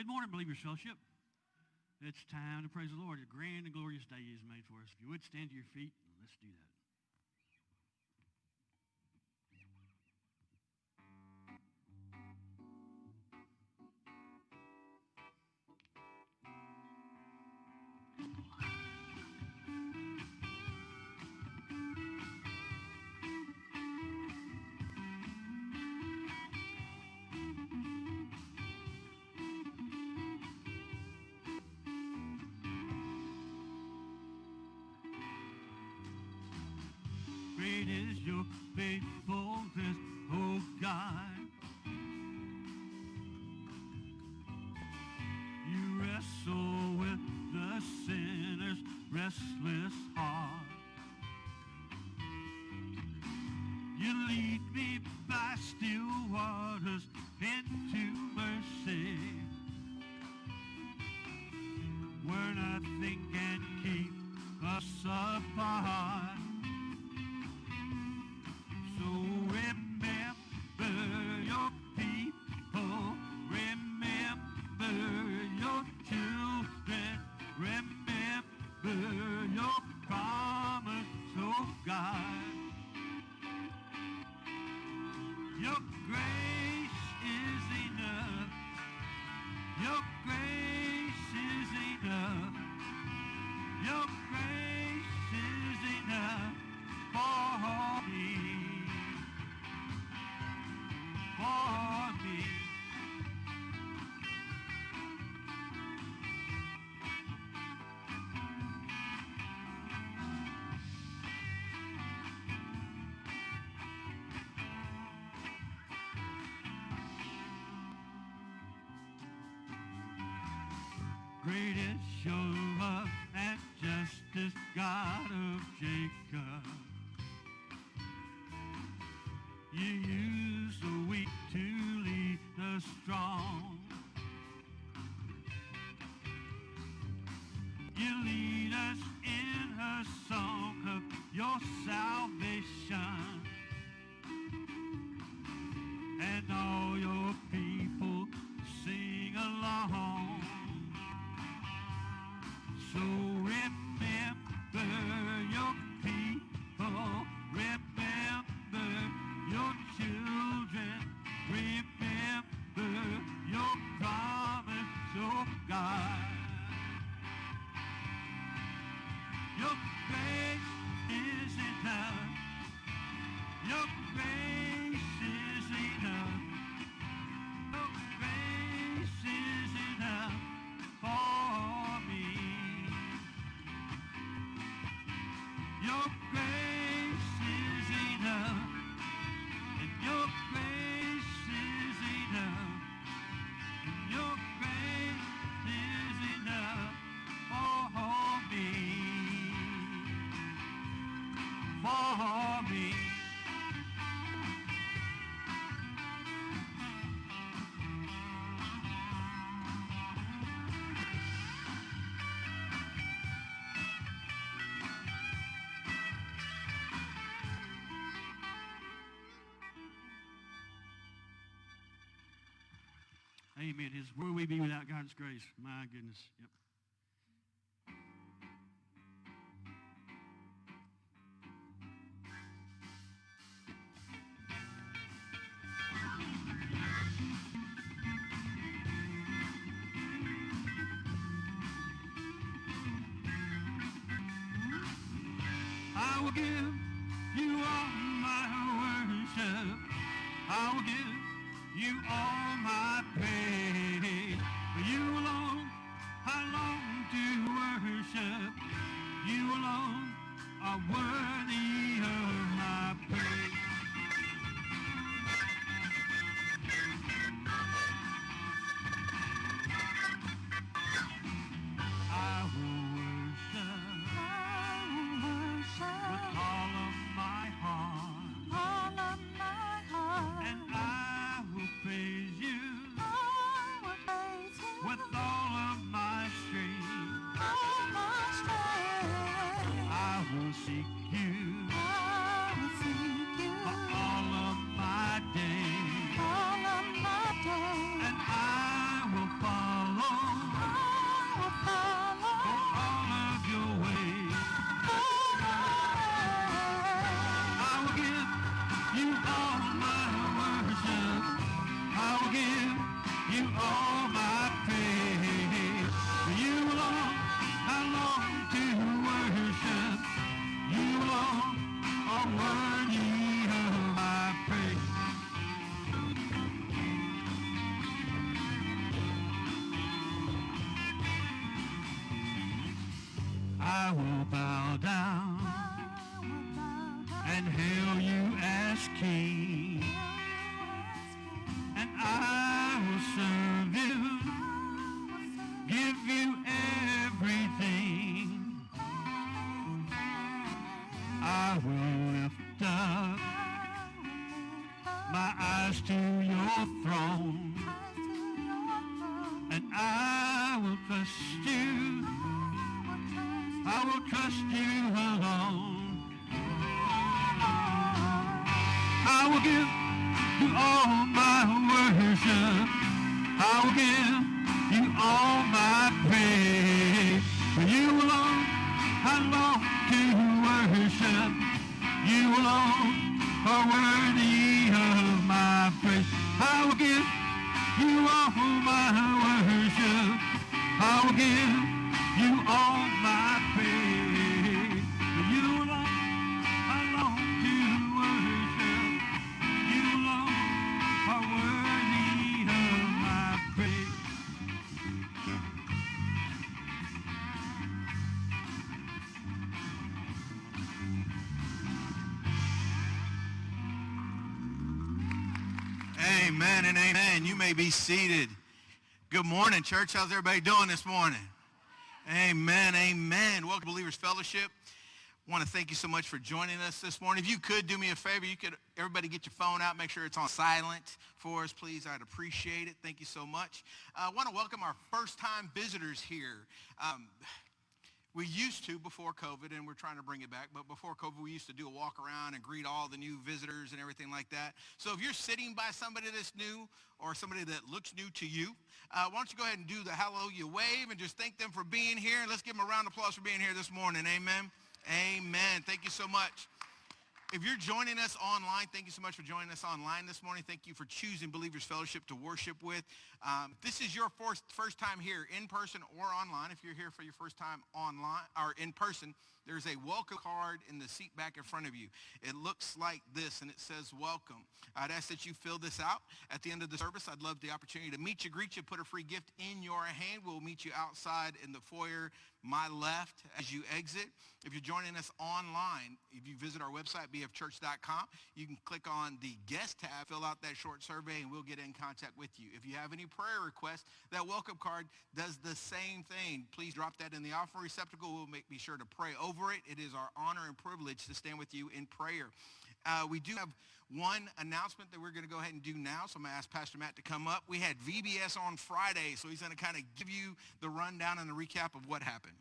Good morning, Believers Fellowship. It's time to praise the Lord. A grand and glorious day is made for us. If you would stand to your feet. Supply. greatest show of and justice God of Jacob. So Amen. His, where would we be without God's grace? My goodness. Yep. I will give you all my worship. I will give. You are my praise. You alone I long to worship. You alone are worthy. Will give you all my worship. I will give may be seated. Good morning, church. How's everybody doing this morning? Amen, amen. Welcome to Believers Fellowship. want to thank you so much for joining us this morning. If you could do me a favor, you could everybody get your phone out, make sure it's on silent for us, please. I'd appreciate it. Thank you so much. I want to welcome our first-time visitors here. Um, we used to before COVID, and we're trying to bring it back, but before COVID, we used to do a walk around and greet all the new visitors and everything like that. So if you're sitting by somebody that's new or somebody that looks new to you, uh, why don't you go ahead and do the hallelujah wave and just thank them for being here. And let's give them a round of applause for being here this morning. Amen. Amen. Thank you so much. If you're joining us online, thank you so much for joining us online this morning. Thank you for choosing Believers Fellowship to worship with. Um, this is your first, first time here in person or online. If you're here for your first time online or in person, there's a welcome card in the seat back in front of you. It looks like this and it says welcome. I'd ask that you fill this out. At the end of the service, I'd love the opportunity to meet you, greet you, put a free gift in your hand. We'll meet you outside in the foyer my left as you exit. If you're joining us online, if you visit our website, bfchurch.com, you can click on the guest tab, fill out that short survey, and we'll get in contact with you. If you have any prayer request, that welcome card does the same thing. Please drop that in the offering receptacle. We'll make, be sure to pray over it. It is our honor and privilege to stand with you in prayer. Uh, we do have one announcement that we're going to go ahead and do now. So I'm going to ask Pastor Matt to come up. We had VBS on Friday, so he's going to kind of give you the rundown and the recap of what happened.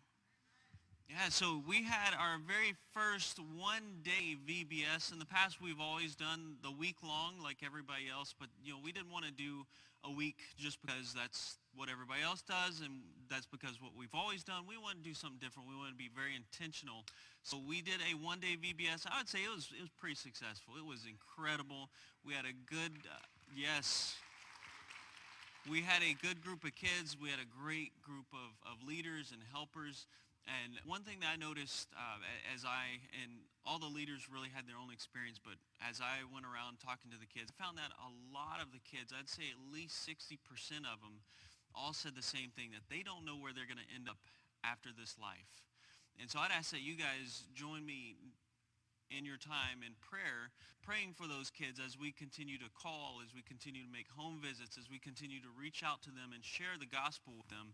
Yeah, so we had our very first one-day VBS. In the past, we've always done the week-long like everybody else, but you know we didn't want to do a week just because that's what everybody else does, and that's because what we've always done. We want to do something different. We want to be very intentional. So we did a one-day VBS. I would say it was it was pretty successful. It was incredible. We had a good uh, yes. We had a good group of kids. We had a great group of, of leaders and helpers. And one thing that I noticed uh, as I, and all the leaders really had their own experience, but as I went around talking to the kids, I found that a lot of the kids, I'd say at least 60% of them, all said the same thing, that they don't know where they're going to end up after this life. And so I'd ask that you guys join me in your time in prayer, praying for those kids as we continue to call, as we continue to make home visits, as we continue to reach out to them and share the gospel with them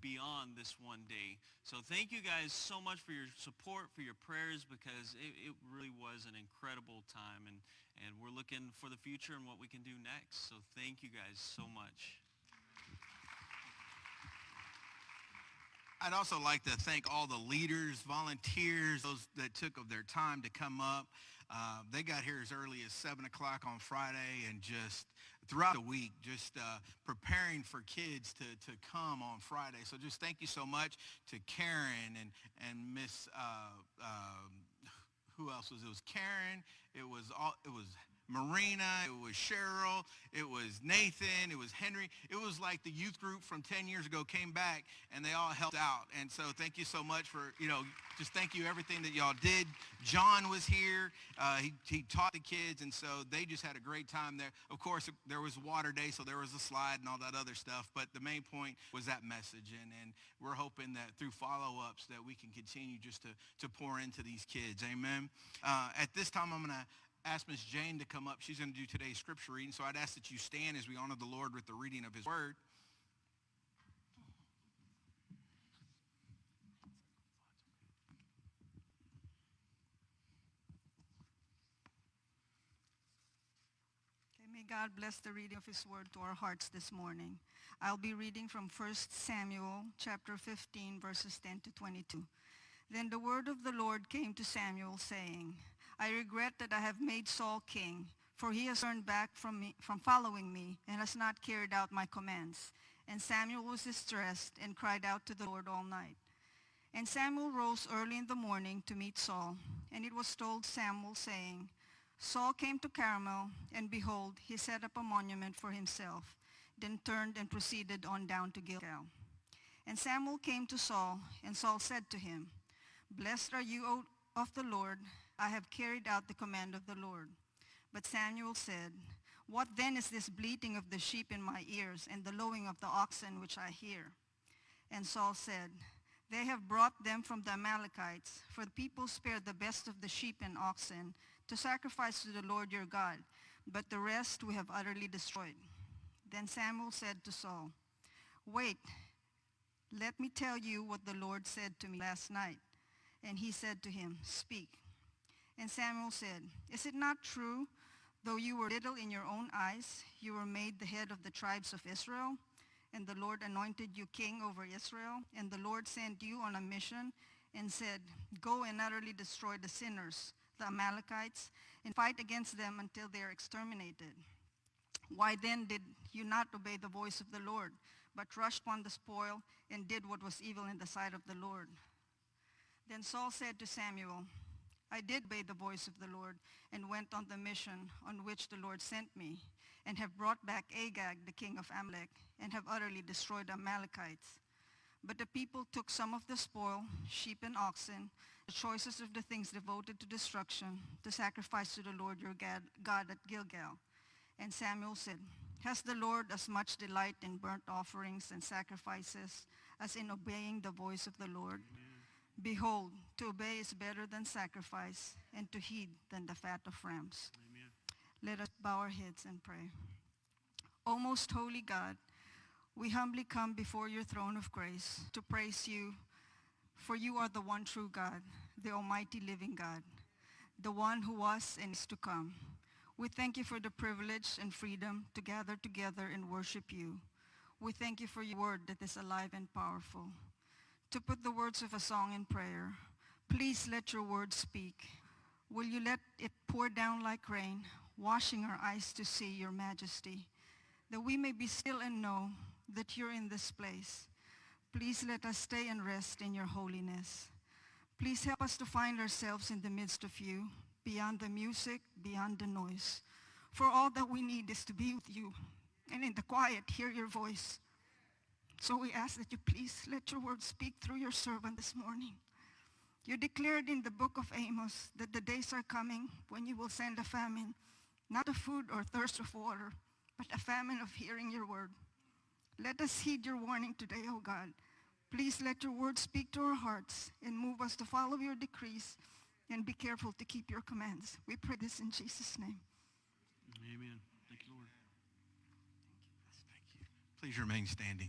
beyond this one day. So thank you guys so much for your support, for your prayers, because it, it really was an incredible time. And, and we're looking for the future and what we can do next. So thank you guys so much. I'd also like to thank all the leaders, volunteers, those that took of their time to come up. Uh, they got here as early as 7 o'clock on Friday and just throughout the week, just uh, preparing for kids to, to come on Friday. So just thank you so much to Karen and, and Miss, uh, um, who else was it? It was Karen. It was, all, it was Marina, it was Cheryl, it was Nathan, it was Henry. It was like the youth group from 10 years ago came back and they all helped out. And so thank you so much for, you know, just thank you everything that y'all did. John was here. Uh, he, he taught the kids and so they just had a great time there. Of course, there was water day, so there was a slide and all that other stuff. But the main point was that message. And, and we're hoping that through follow-ups that we can continue just to, to pour into these kids. Amen. Uh, at this time, I'm going to ask Miss Jane to come up. She's going to do today's scripture reading. So I'd ask that you stand as we honor the Lord with the reading of his word. May God bless the reading of his word to our hearts this morning. I'll be reading from 1 Samuel chapter 15 verses 10 to 22. Then the word of the Lord came to Samuel saying, I regret that I have made Saul king, for he has turned back from, me, from following me and has not carried out my commands. And Samuel was distressed and cried out to the Lord all night. And Samuel rose early in the morning to meet Saul. And it was told Samuel, saying, Saul came to Carmel, and behold, he set up a monument for himself, then turned and proceeded on down to Gilgal. And Samuel came to Saul, and Saul said to him, Blessed are you, O of the Lord, I have carried out the command of the Lord. But Samuel said, What then is this bleating of the sheep in my ears and the lowing of the oxen which I hear? And Saul said, They have brought them from the Amalekites, for the people spared the best of the sheep and oxen to sacrifice to the Lord your God, but the rest we have utterly destroyed. Then Samuel said to Saul, Wait, let me tell you what the Lord said to me last night. And he said to him, Speak. And Samuel said, Is it not true, though you were little in your own eyes, you were made the head of the tribes of Israel? And the Lord anointed you king over Israel. And the Lord sent you on a mission and said, Go and utterly destroy the sinners, the Amalekites, and fight against them until they are exterminated. Why then did you not obey the voice of the Lord, but rushed upon the spoil and did what was evil in the sight of the Lord? Then Saul said to Samuel, I did obey the voice of the Lord and went on the mission on which the Lord sent me and have brought back Agag, the king of Amalek, and have utterly destroyed the Amalekites. But the people took some of the spoil, sheep and oxen, the choicest of the things devoted to destruction, to sacrifice to the Lord your God at Gilgal. And Samuel said, Has the Lord as much delight in burnt offerings and sacrifices as in obeying the voice of the Lord? Amen. Behold, to obey is better than sacrifice, and to heed than the fat of rams. Amen. Let us bow our heads and pray. O most holy God, we humbly come before your throne of grace to praise you, for you are the one true God, the almighty living God, the one who was and is to come. We thank you for the privilege and freedom to gather together and worship you. We thank you for your word that is alive and powerful to put the words of a song in prayer. Please let your word speak. Will you let it pour down like rain, washing our eyes to see your majesty, that we may be still and know that you're in this place. Please let us stay and rest in your holiness. Please help us to find ourselves in the midst of you, beyond the music, beyond the noise. For all that we need is to be with you, and in the quiet, hear your voice. So we ask that you please let your word speak through your servant this morning. You declared in the book of Amos that the days are coming when you will send a famine, not of food or thirst of water, but a famine of hearing your word. Let us heed your warning today, O God. Please let your word speak to our hearts and move us to follow your decrees and be careful to keep your commands. We pray this in Jesus' name. Amen. Thank you, Lord. Thank you. Please remain standing.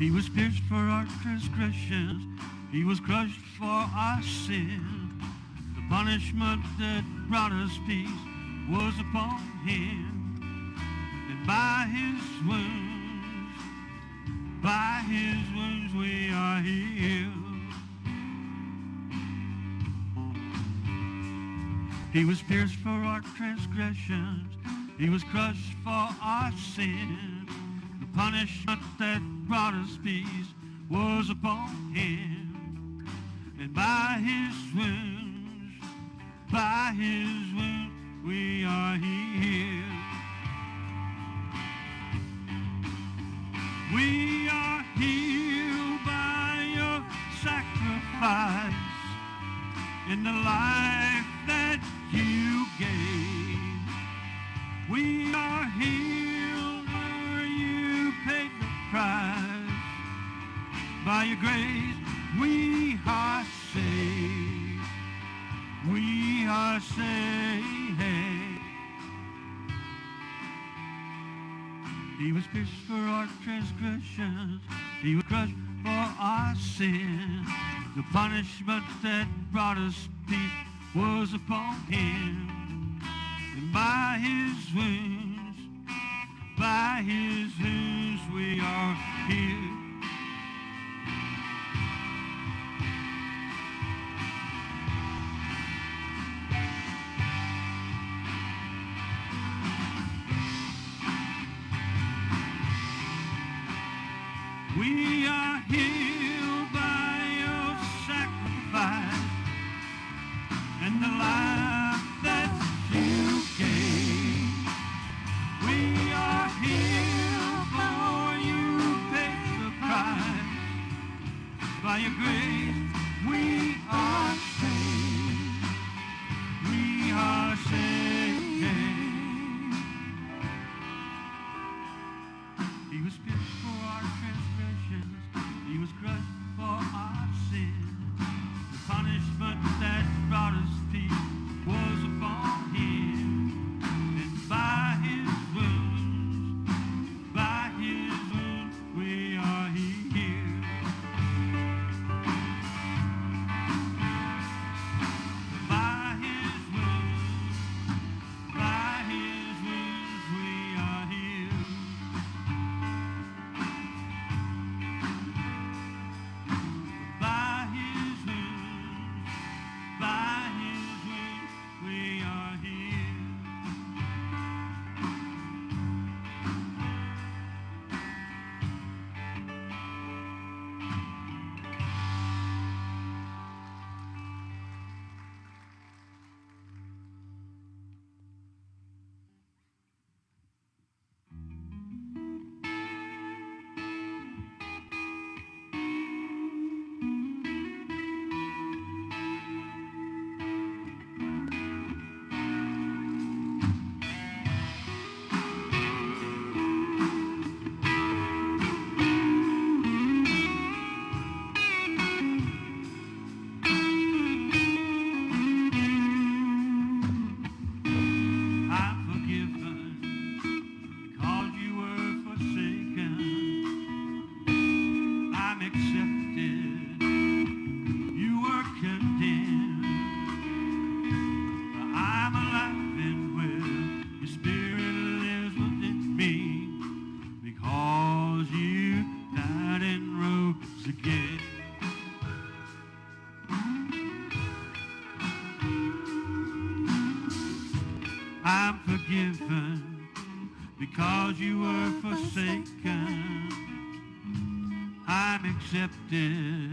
He was pierced for our transgressions. He was crushed for our sin. The punishment that brought us peace was upon him. And by his wounds By his wounds we are healed. He was pierced for our transgressions. He was crushed for our sin. The punishment that brought us peace was upon him. And by his wounds, by his wounds, we are healed. We are healed by your sacrifice in the life was pierced for our transgressions. He was crushed for our sin. The punishment that brought us peace was upon him. And by his wounds, by his wounds we are healed. Forgiven because you were forsaken. I'm accepted.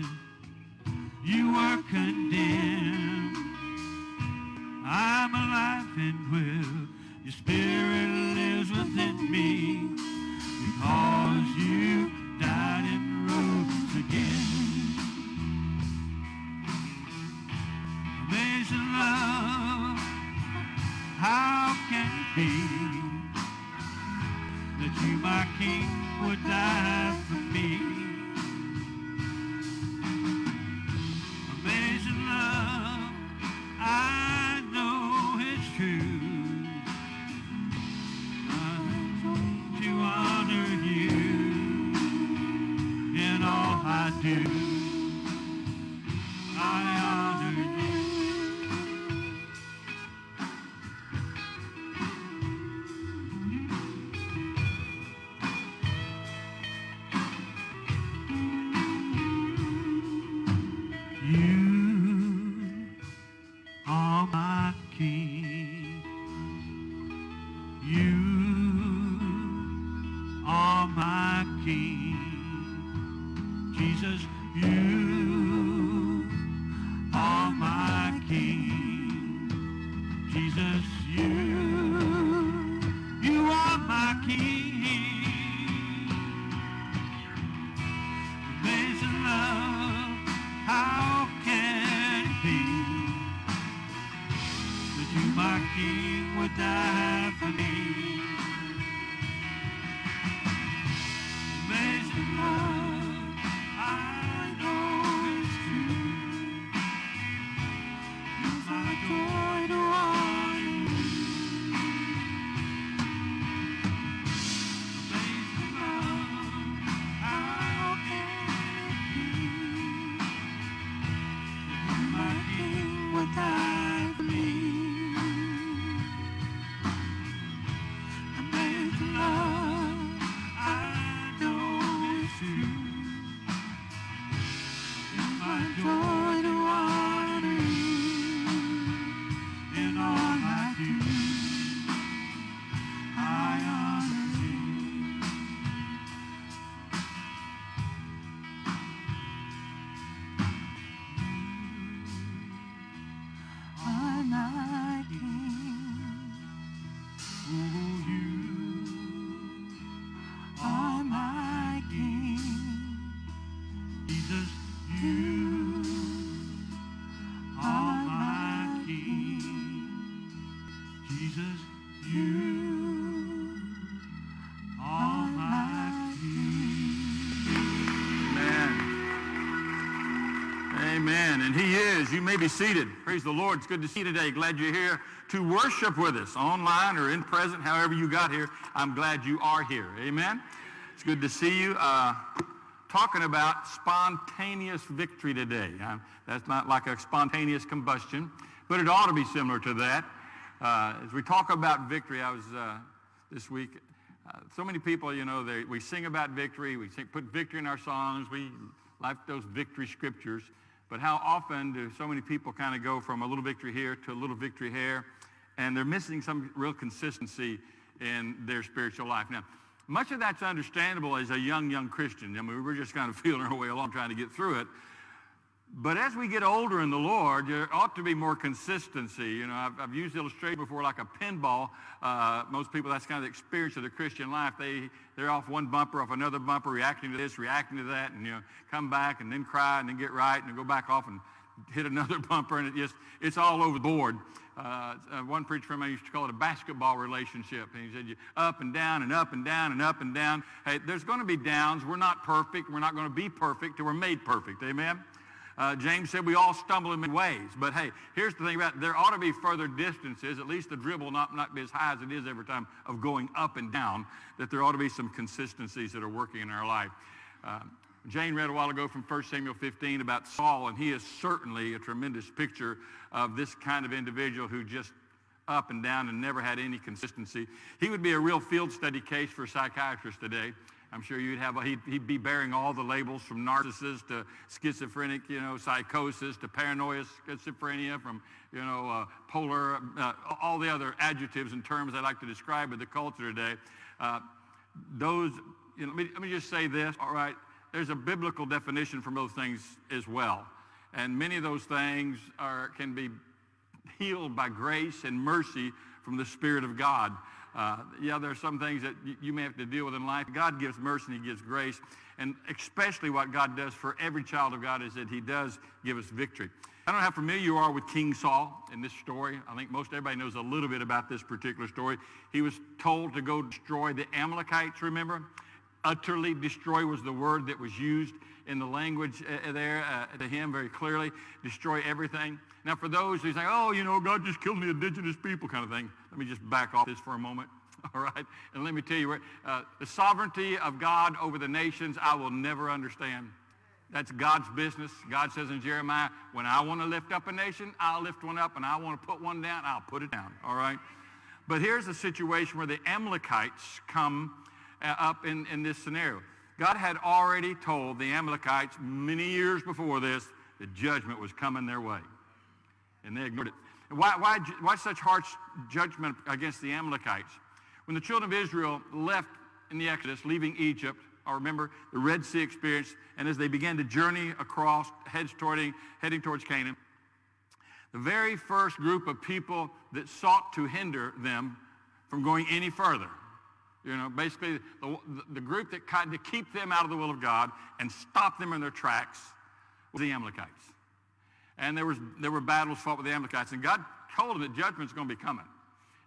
Is. You may be seated. Praise the Lord. It's good to see you today. Glad you're here to worship with us online or in present, however you got here. I'm glad you are here. Amen. It's good to see you. Uh, talking about spontaneous victory today. Uh, that's not like a spontaneous combustion, but it ought to be similar to that. Uh, as we talk about victory, I was uh, this week uh, so many people, you know, they, we sing about victory. We sing, put victory in our songs. We like those victory scriptures. But how often do so many people kind of go from a little victory here to a little victory here, and they're missing some real consistency in their spiritual life. Now, much of that's understandable as a young, young Christian. I mean, we're just kind of feeling our way along trying to get through it. But as we get older in the Lord, there ought to be more consistency. You know, I've, I've used illustration before like a pinball. Uh, most people, that's kind of the experience of the Christian life. They, they're off one bumper, off another bumper, reacting to this, reacting to that, and, you know, come back and then cry and then get right and then go back off and hit another bumper, and it just, it's all over the board. Uh, uh, one preacher friend mine used to call it a basketball relationship. And he said, you up and down and up and down and up and down. Hey, there's going to be downs. We're not perfect. We're not going to be perfect till we're made perfect. Amen? Uh, James said we all stumble in many ways. But hey, here's the thing about it. There ought to be further distances, at least the dribble not, not be as high as it is every time of going up and down, that there ought to be some consistencies that are working in our life. Uh, Jane read a while ago from 1 Samuel 15 about Saul, and he is certainly a tremendous picture of this kind of individual who just up and down and never had any consistency. He would be a real field study case for psychiatrists today. I'm sure you'd have, he'd, he'd, be bearing all the labels from narcissist to schizophrenic, you know, psychosis to paranoia, schizophrenia, from, you know, uh, polar, uh, all the other adjectives and terms I like to describe with the culture today. Uh, those, you know, let me, let me just say this, all right, there's a biblical definition for those things as well. And many of those things are, can be healed by grace and mercy from the Spirit of God. Uh, yeah, there are some things that you, may have to deal with in life. God gives mercy and he gives grace. And especially what God does for every child of God is that he does give us victory. I don't know how familiar you are with King Saul in this story. I think most everybody knows a little bit about this particular story. He was told to go destroy the Amalekites, remember? Utterly destroy was the word that was used in the language uh, there uh, to him very clearly. Destroy everything. Now for those who say, oh, you know, God just killed the indigenous people kind of thing, let me just back off this for a moment. All right? And let me tell you, uh, the sovereignty of God over the nations, I will never understand. That's God's business. God says in Jeremiah, when I want to lift up a nation, I'll lift one up, and I want to put one down, I'll put it down. All right? But here's a situation where the Amalekites come uh, up in, in this scenario. God had already told the Amalekites many years before this that judgment was coming their way. And they ignored it. Why, why, why such harsh judgment against the Amalekites? When the children of Israel left in the Exodus, leaving Egypt, I remember the Red Sea experience, and as they began to journey across, heads toward, heading towards Canaan, the very first group of people that sought to hinder them from going any further, you know, basically the, the group that tried to keep them out of the will of God and stop them in their tracks was the Amalekites. And there, was, there were battles fought with the Amalekites, and God told them that judgment's going to be coming.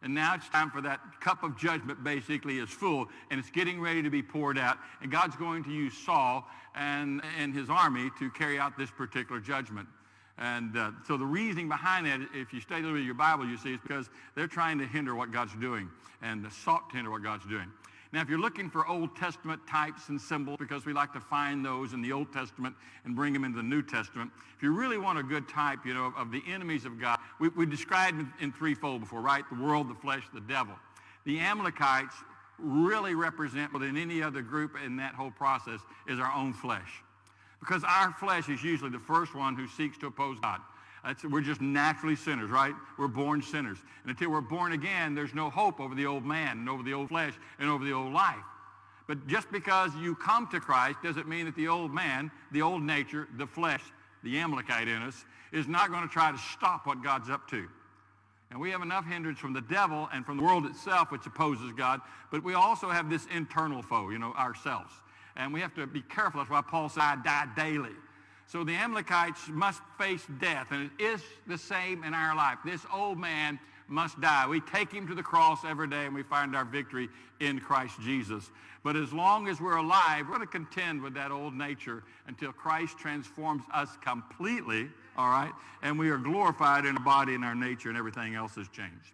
And now it's time for that cup of judgment basically is full and it's getting ready to be poured out. And God's going to use Saul and, and his army to carry out this particular judgment. And uh, so the reasoning behind that, if you study a little bit of your Bible, you see, is because they're trying to hinder what God's doing and sought to hinder what God's doing. Now, if you're looking for Old Testament types and symbols, because we like to find those in the Old Testament and bring them into the New Testament, if you really want a good type, you know, of the enemies of God, we, we described in, in threefold before, right? The world, the flesh, the devil. The Amalekites really represent, more than any other group in that whole process, is our own flesh. Because our flesh is usually the first one who seeks to oppose God. That's, we're just naturally sinners, right? We're born sinners. And until we're born again, there's no hope over the old man and over the old flesh and over the old life. But just because you come to Christ doesn't mean that the old man, the old nature, the flesh, the Amalekite in us, is not going to try to stop what God's up to. And we have enough hindrance from the devil and from the world itself, which opposes God, but we also have this internal foe, you know, ourselves. And we have to be careful. That's why Paul said, I die daily. So the Amalekites must face death, and it is the same in our life. This old man must die. We take him to the cross every day, and we find our victory in Christ Jesus. But as long as we're alive, we're going to contend with that old nature until Christ transforms us completely, all right? And we are glorified in our body and our nature, and everything else has changed.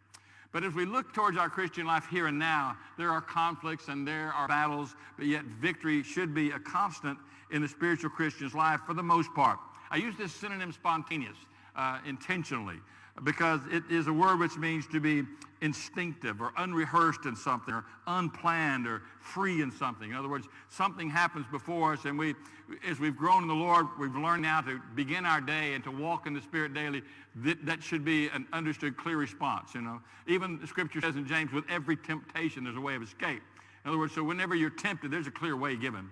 But as we look towards our Christian life here and now, there are conflicts and there are battles, but yet victory should be a constant in the spiritual Christian's life for the most part. I use this synonym spontaneous uh, intentionally because it is a word which means to be instinctive or unrehearsed in something or unplanned or free in something. In other words, something happens before us and we, as we've grown in the Lord, we've learned now to begin our day and to walk in the Spirit daily. That, that should be an understood clear response, you know. Even the scripture says in James, with every temptation, there's a way of escape. In other words, so whenever you're tempted, there's a clear way given.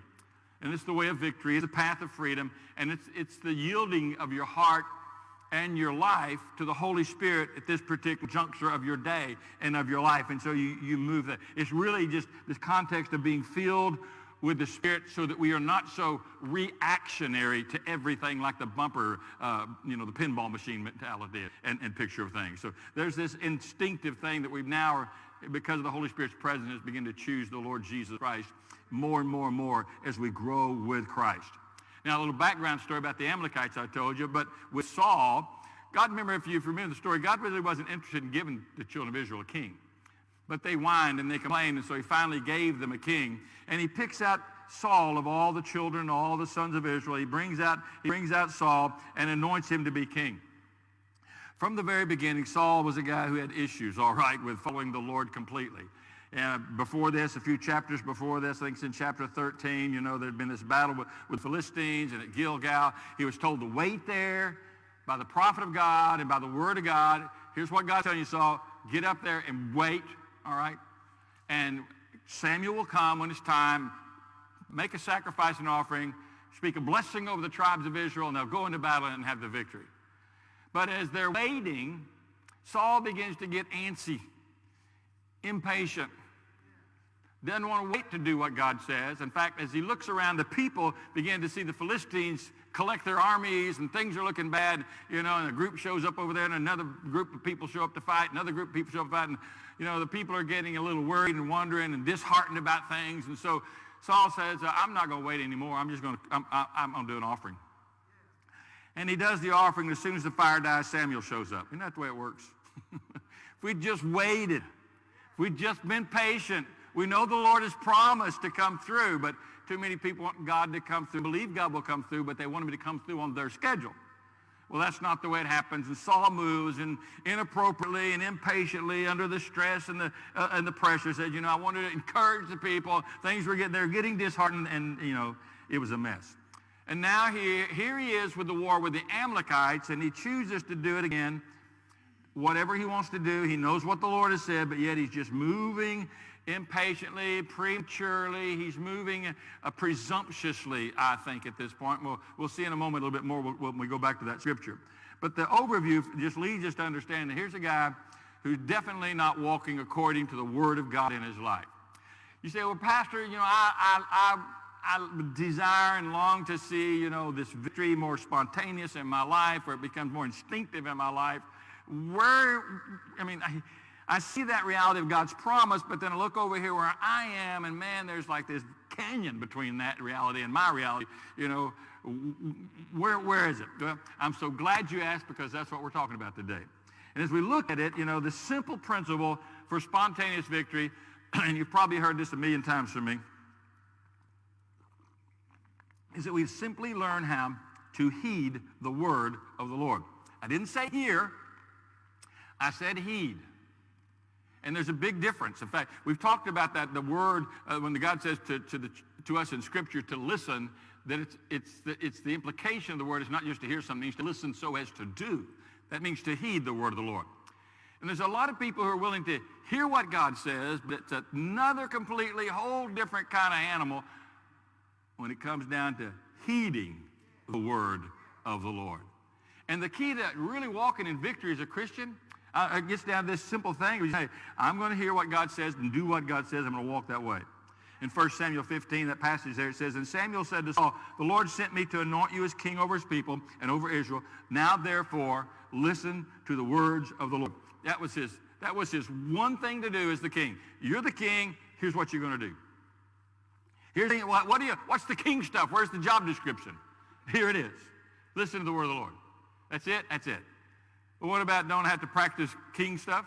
And it's the way of victory, it's the path of freedom, and it's, it's the yielding of your heart and your life to the Holy Spirit at this particular juncture of your day and of your life. And so you, you move that. It's really just this context of being filled with the Spirit so that we are not so reactionary to everything like the bumper, uh, you know, the pinball machine mentality and, and picture of things. So there's this instinctive thing that we've now, because of the Holy Spirit's presence, begin to choose the Lord Jesus Christ more and more and more as we grow with Christ. Now, a little background story about the Amalekites I told you, but with Saul, God, remember, if you remember the story, God really wasn't interested in giving the children of Israel a king. But they whined and they complained, and so he finally gave them a king. And he picks out Saul of all the children, all the sons of Israel. He brings out, he brings out Saul and anoints him to be king. From the very beginning, Saul was a guy who had issues, all right, with following the Lord completely. And before this, a few chapters before this, I think it's in chapter 13, you know, there had been this battle with, with Philistines and at Gilgal. He was told to wait there by the prophet of God and by the word of God. Here's what God's telling you, Saul. Get up there and wait, all right? And Samuel will come when it's time, make a sacrifice and offering, speak a blessing over the tribes of Israel, and they'll go into battle and have the victory. But as they're waiting, Saul begins to get antsy, impatient doesn't want to wait to do what God says. In fact, as he looks around, the people begin to see the Philistines collect their armies and things are looking bad, you know, and a group shows up over there and another group of people show up to fight, another group of people show up to fight, and, you know, the people are getting a little worried and wondering and disheartened about things. And so Saul says, I'm not going to wait anymore. I'm just going to, I'm, I'm going to do an offering. And he does the offering. As soon as the fire dies, Samuel shows up. Isn't that the way it works? if we'd just waited, if we'd just been patient, we know the Lord has promised to come through, but too many people want God to come through, believe God will come through, but they want him to come through on their schedule. Well, that's not the way it happens. And Saul moves and inappropriately and impatiently under the stress and the, uh, and the pressure said, you know, I wanted to encourage the people. Things were getting, they're getting disheartened and, you know, it was a mess. And now he, here he is with the war with the Amalekites and he chooses to do it again. Whatever he wants to do, he knows what the Lord has said, but yet he's just moving impatiently, prematurely. He's moving uh, presumptuously, I think, at this point. We'll, we'll see in a moment a little bit more when we go back to that scripture. But the overview just leads us to understand that here's a guy who's definitely not walking according to the word of God in his life. You say, well, Pastor, you know, I, I, I, I desire and long to see, you know, this victory more spontaneous in my life, where it becomes more instinctive in my life. Where, I mean, I, I see that reality of God's promise, but then I look over here where I am, and man, there's like this canyon between that reality and my reality. You know, where, where is it? Well, I'm so glad you asked because that's what we're talking about today. And as we look at it, you know, the simple principle for spontaneous victory, and you've probably heard this a million times from me, is that we simply learn how to heed the word of the Lord. I didn't say hear, I said heed. And there's a big difference. In fact, we've talked about that, the word, uh, when the God says to, to, the, to us in Scripture to listen, that it's, it's, the, it's the implication of the word is not just to hear something, it's to listen so as to do. That means to heed the word of the Lord. And there's a lot of people who are willing to hear what God says, but it's another completely whole different kind of animal when it comes down to heeding the word of the Lord. And the key to really walking in victory as a Christian, uh, it gets down to this simple thing. Say, I'm going to hear what God says and do what God says. I'm going to walk that way. In 1 Samuel 15, that passage there, it says, And Samuel said to Saul, The Lord sent me to anoint you as king over his people and over Israel. Now, therefore, listen to the words of the Lord. That was his, that was his one thing to do as the king. You're the king. Here's what you're going to do. Here's the, what, what do you, what's the king stuff? Where's the job description? Here it is. Listen to the word of the Lord. That's it? That's it. But what about don't have to practice king stuff?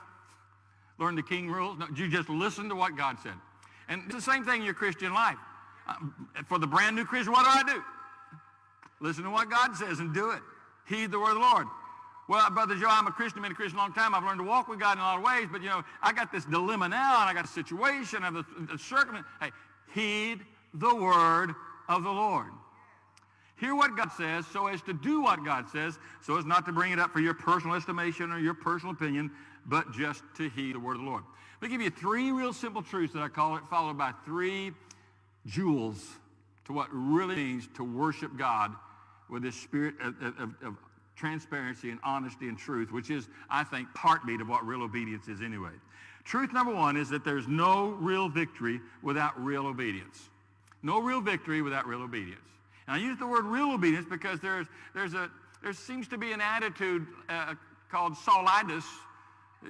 Learn the king rules? No, you just listen to what God said. And it's the same thing in your Christian life. Uh, for the brand new Christian, what do I do? Listen to what God says and do it. Heed the word of the Lord. Well, Brother Joe, I'm a Christian, been a Christian a long time. I've learned to walk with God in a lot of ways, but, you know, I got this dilemma now, and I got a situation, I have a, a circumstance. Hey, heed the word of the Lord. Hear what God says so as to do what God says, so as not to bring it up for your personal estimation or your personal opinion, but just to heed the word of the Lord. Let me give you three real simple truths that I call it, followed by three jewels to what really means to worship God with this spirit of, of, of transparency and honesty and truth, which is, I think, heartbeat of what real obedience is anyway. Truth number one is that there's no real victory without real obedience. No real victory without real obedience. And I use the word real obedience because there's, there's a, there seems to be an attitude uh, called Saulitis,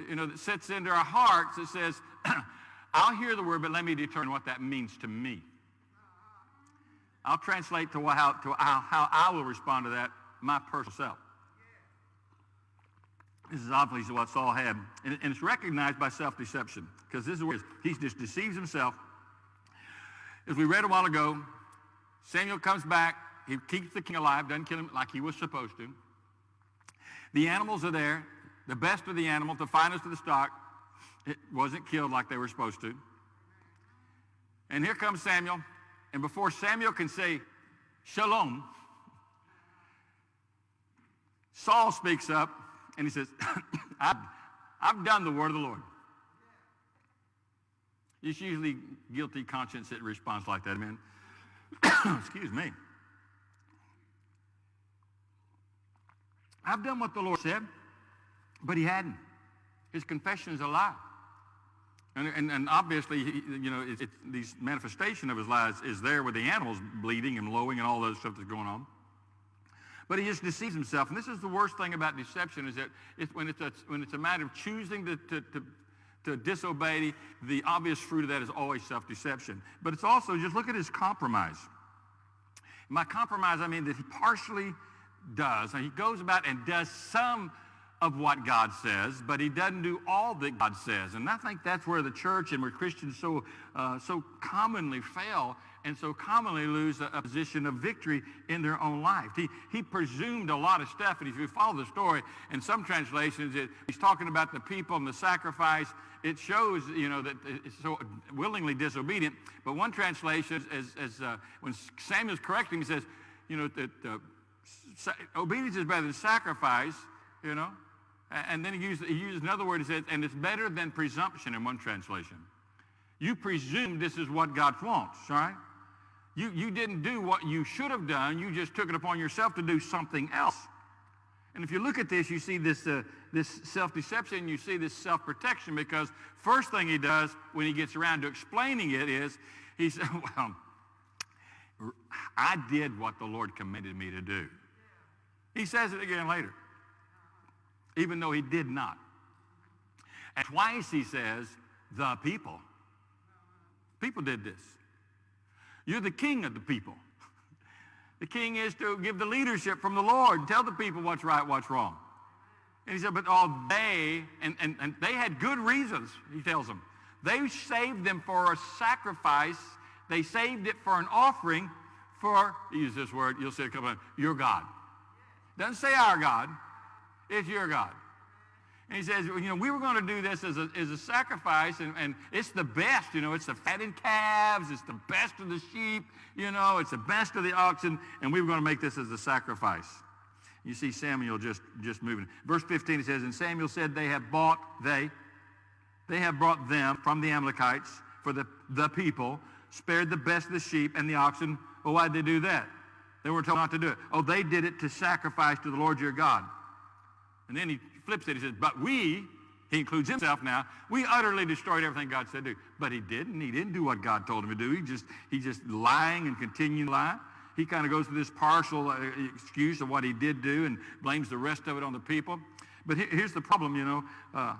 you know, that sets into our hearts that says, I'll hear the word, but let me determine what that means to me. I'll translate to how, to how, how I will respond to that, my personal self. This is obviously what Saul had. And, and it's recognized by self-deception because this is where he just deceives himself as we read a while ago, Samuel comes back. He keeps the king alive, doesn't kill him like he was supposed to. The animals are there, the best of the animals, the finest of the stock. It wasn't killed like they were supposed to. And here comes Samuel. And before Samuel can say, Shalom, Saul speaks up and he says, I've, I've done the word of the Lord. It's usually guilty conscience that responds like that, amen. Excuse me. I've done what the Lord said, but he hadn't. His confession is a lie. And, and, and obviously, you know, it, it, these manifestation of his lies is there with the animals bleeding and lowing and all those stuff that's going on. But he just deceives himself. And this is the worst thing about deception is that it's, when, it's a, when it's a matter of choosing to, to, to to disobey, the obvious fruit of that is always self-deception. But it's also, just look at his compromise. My compromise, I mean that he partially does. And he goes about and does some of what God says, but he doesn't do all that God says. And I think that's where the church and where Christians so, uh, so commonly fail and so commonly lose a, a, position of victory in their own life. He, he presumed a lot of stuff, and if you follow the story, in some translations, it, he's talking about the people and the sacrifice. It shows, you know, that it's so willingly disobedient. But one translation, as, as uh, when Samuel's correcting, he says, you know, that uh, obedience is better than sacrifice, you know. And then he uses, he uses another word, he says, and it's better than presumption in one translation. You presume this is what God wants, all right? You, you didn't do what you should have done. You just took it upon yourself to do something else. And if you look at this, you see this, uh, this self-deception, you see this self-protection because first thing he does when he gets around to explaining it is he said, well, I did what the Lord commanded me to do. He says it again later, even though he did not. And twice he says, the people. People did this. You're the king of the people. The king is to give the leadership from the Lord, and tell the people what's right, what's wrong. And he said, but all they, and, and, and they had good reasons, he tells them. They saved them for a sacrifice. They saved it for an offering for, use this word, you'll see it come on, your God. Doesn't say our God. It's your God. And he says, you know, we were going to do this as a, as a sacrifice, and, and it's the best, you know, it's the fattened calves, it's the best of the sheep, you know, it's the best of the oxen, and we were going to make this as a sacrifice. You see Samuel just, just moving. Verse 15, it says, And Samuel said, They have bought, they, they have brought them from the Amalekites for the, the people, spared the best of the sheep and the oxen. Well, why did they do that? They were told not to do it. Oh, they did it to sacrifice to the Lord your God. And then he flips it. He says, but we, he includes himself now, we utterly destroyed everything God said to do. But he didn't. He didn't do what God told him to do. He just, he just lying and continuing lie. He kind of goes through this partial uh, excuse of what he did do and blames the rest of it on the people. But here's the problem, you know. Uh,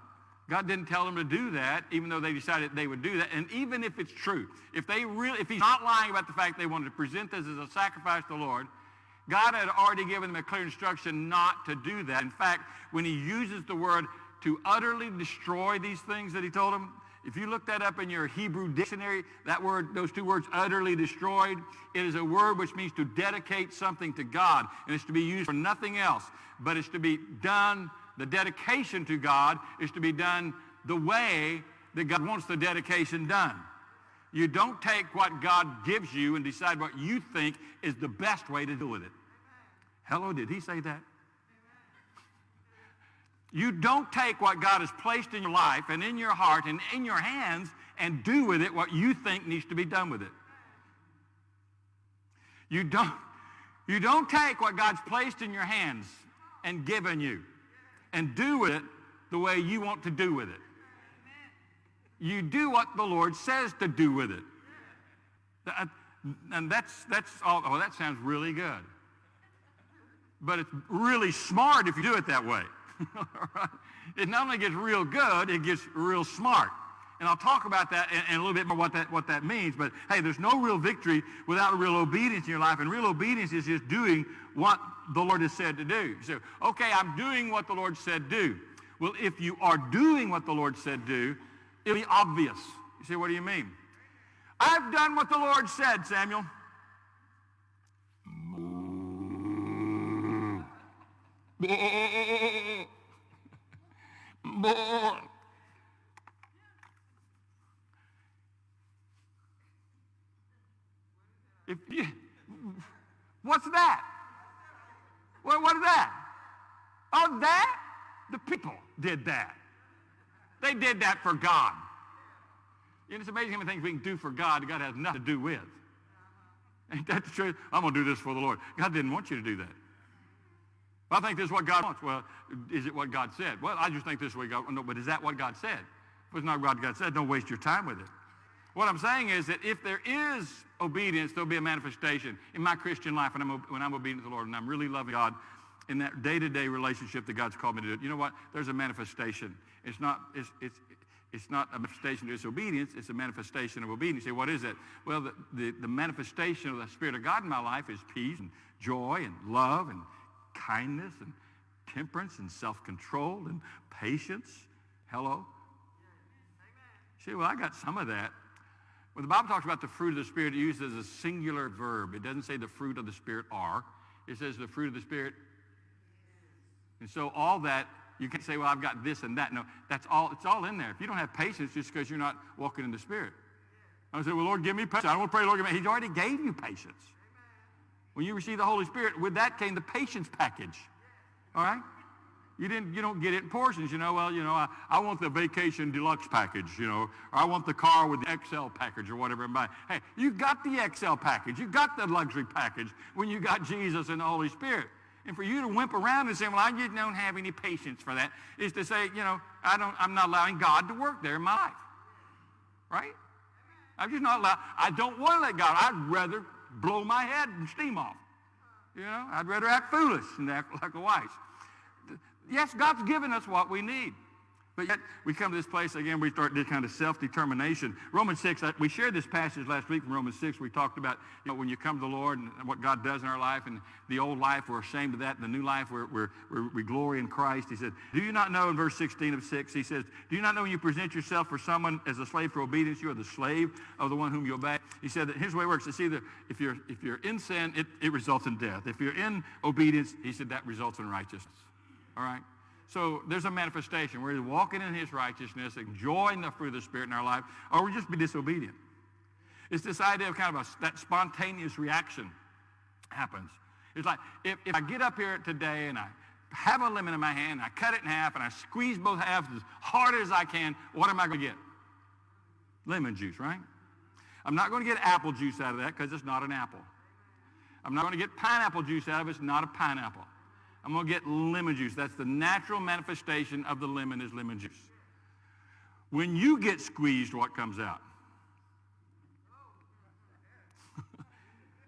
God didn't tell them to do that, even though they decided they would do that. And even if it's true, if they really, if he's not lying about the fact they wanted to present this as a sacrifice to the Lord, God had already given them a clear instruction not to do that. In fact, when he uses the word to utterly destroy these things that he told them, if you look that up in your Hebrew dictionary, that word, those two words, utterly destroyed, it is a word which means to dedicate something to God. And it's to be used for nothing else, but it's to be done, the dedication to God is to be done the way that God wants the dedication done. You don't take what God gives you and decide what you think is the best way to do with it. Hello, did he say that? You don't take what God has placed in your life and in your heart and in your hands and do with it what you think needs to be done with it. You don't, you don't take what God's placed in your hands and given you and do with it the way you want to do with it. You do what the Lord says to do with it. And that's, that's all, oh, that sounds really good but it's really smart if you do it that way. it not only gets real good, it gets real smart. And I'll talk about that in, in, a little bit more what that, what that means. But hey, there's no real victory without real obedience in your life. And real obedience is just doing what the Lord has said to do. So, okay, I'm doing what the Lord said do. Well, if you are doing what the Lord said do, it'll be obvious. You say, what do you mean? I've done what the Lord said, Samuel. If you, what's that? What, what is that? Oh, that? The people did that. They did that for God. Know, it's amazing how many things we can do for God God has nothing to do with. Ain't that the truth? I'm going to do this for the Lord. God didn't want you to do that. I think this is what God wants. Well, is it what God said? Well, I just think this is what God, no, but is that what God said? If it's not what God said, don't waste your time with it. What I'm saying is that if there is obedience, there'll be a manifestation in my Christian life when I'm, when I'm obedient to the Lord and I'm really loving God in that day-to-day relationship that God's called me to do. You know what? There's a manifestation. It's not, it's, it's, it's not a manifestation of disobedience. It's a manifestation of obedience. You say, what is it? Well, the, the, the manifestation of the Spirit of God in my life is peace and joy and love and kindness and temperance and self-control and patience. Hello? See, well, I got some of that. When the Bible talks about the fruit of the Spirit, it uses a singular verb. It doesn't say the fruit of the Spirit are. It says the fruit of the Spirit. And so all that, you can say, well, I've got this and that. No, that's all, it's all in there. If you don't have patience, just because you're not walking in the Spirit. I say, well, Lord, give me patience. I don't want to pray, Lord, give me. He's already gave you patience. When you receive the Holy Spirit, with that came the patience package. All right? You didn't, you don't get it in portions, you know. Well, you know, I, I want the vacation deluxe package, you know, or I want the car with the XL package or whatever. Hey, you got the XL package. You got the luxury package when you got Jesus and the Holy Spirit. And for you to wimp around and say, well, I just don't have any patience for that, is to say, you know, I don't, I'm not allowing God to work there in my life. Right? I'm just not allowed. I don't want to let God. I'd rather blow my head and steam off. You know, I'd rather act foolish than act like a wise. Yes, God's given us what we need. But yet, we come to this place, again, we start this kind of self-determination. Romans 6, uh, we shared this passage last week from Romans 6. We talked about, you know, when you come to the Lord and what God does in our life, and the old life, we're ashamed of that, and the new life, we're, we're, we're, we glory in Christ. He said, do you not know, in verse 16 of 6, he says, do you not know when you present yourself for someone as a slave for obedience, you are the slave of the one whom you obey? He said that here's the way it works. It's either, if you're, if you're in sin, it, it results in death. If you're in obedience, he said that results in righteousness. All right? So there's a manifestation. We're walking in his righteousness, enjoying the fruit of the Spirit in our life, or we just be disobedient. It's this idea of kind of a, that spontaneous reaction happens. It's like if, if I get up here today and I have a lemon in my hand, I cut it in half, and I squeeze both halves as hard as I can, what am I going to get? Lemon juice, right? I'm not going to get apple juice out of that because it's not an apple. I'm not going to get pineapple juice out of it. It's not a pineapple. I'm going to get lemon juice. That's the natural manifestation of the lemon is lemon juice. When you get squeezed, what comes out?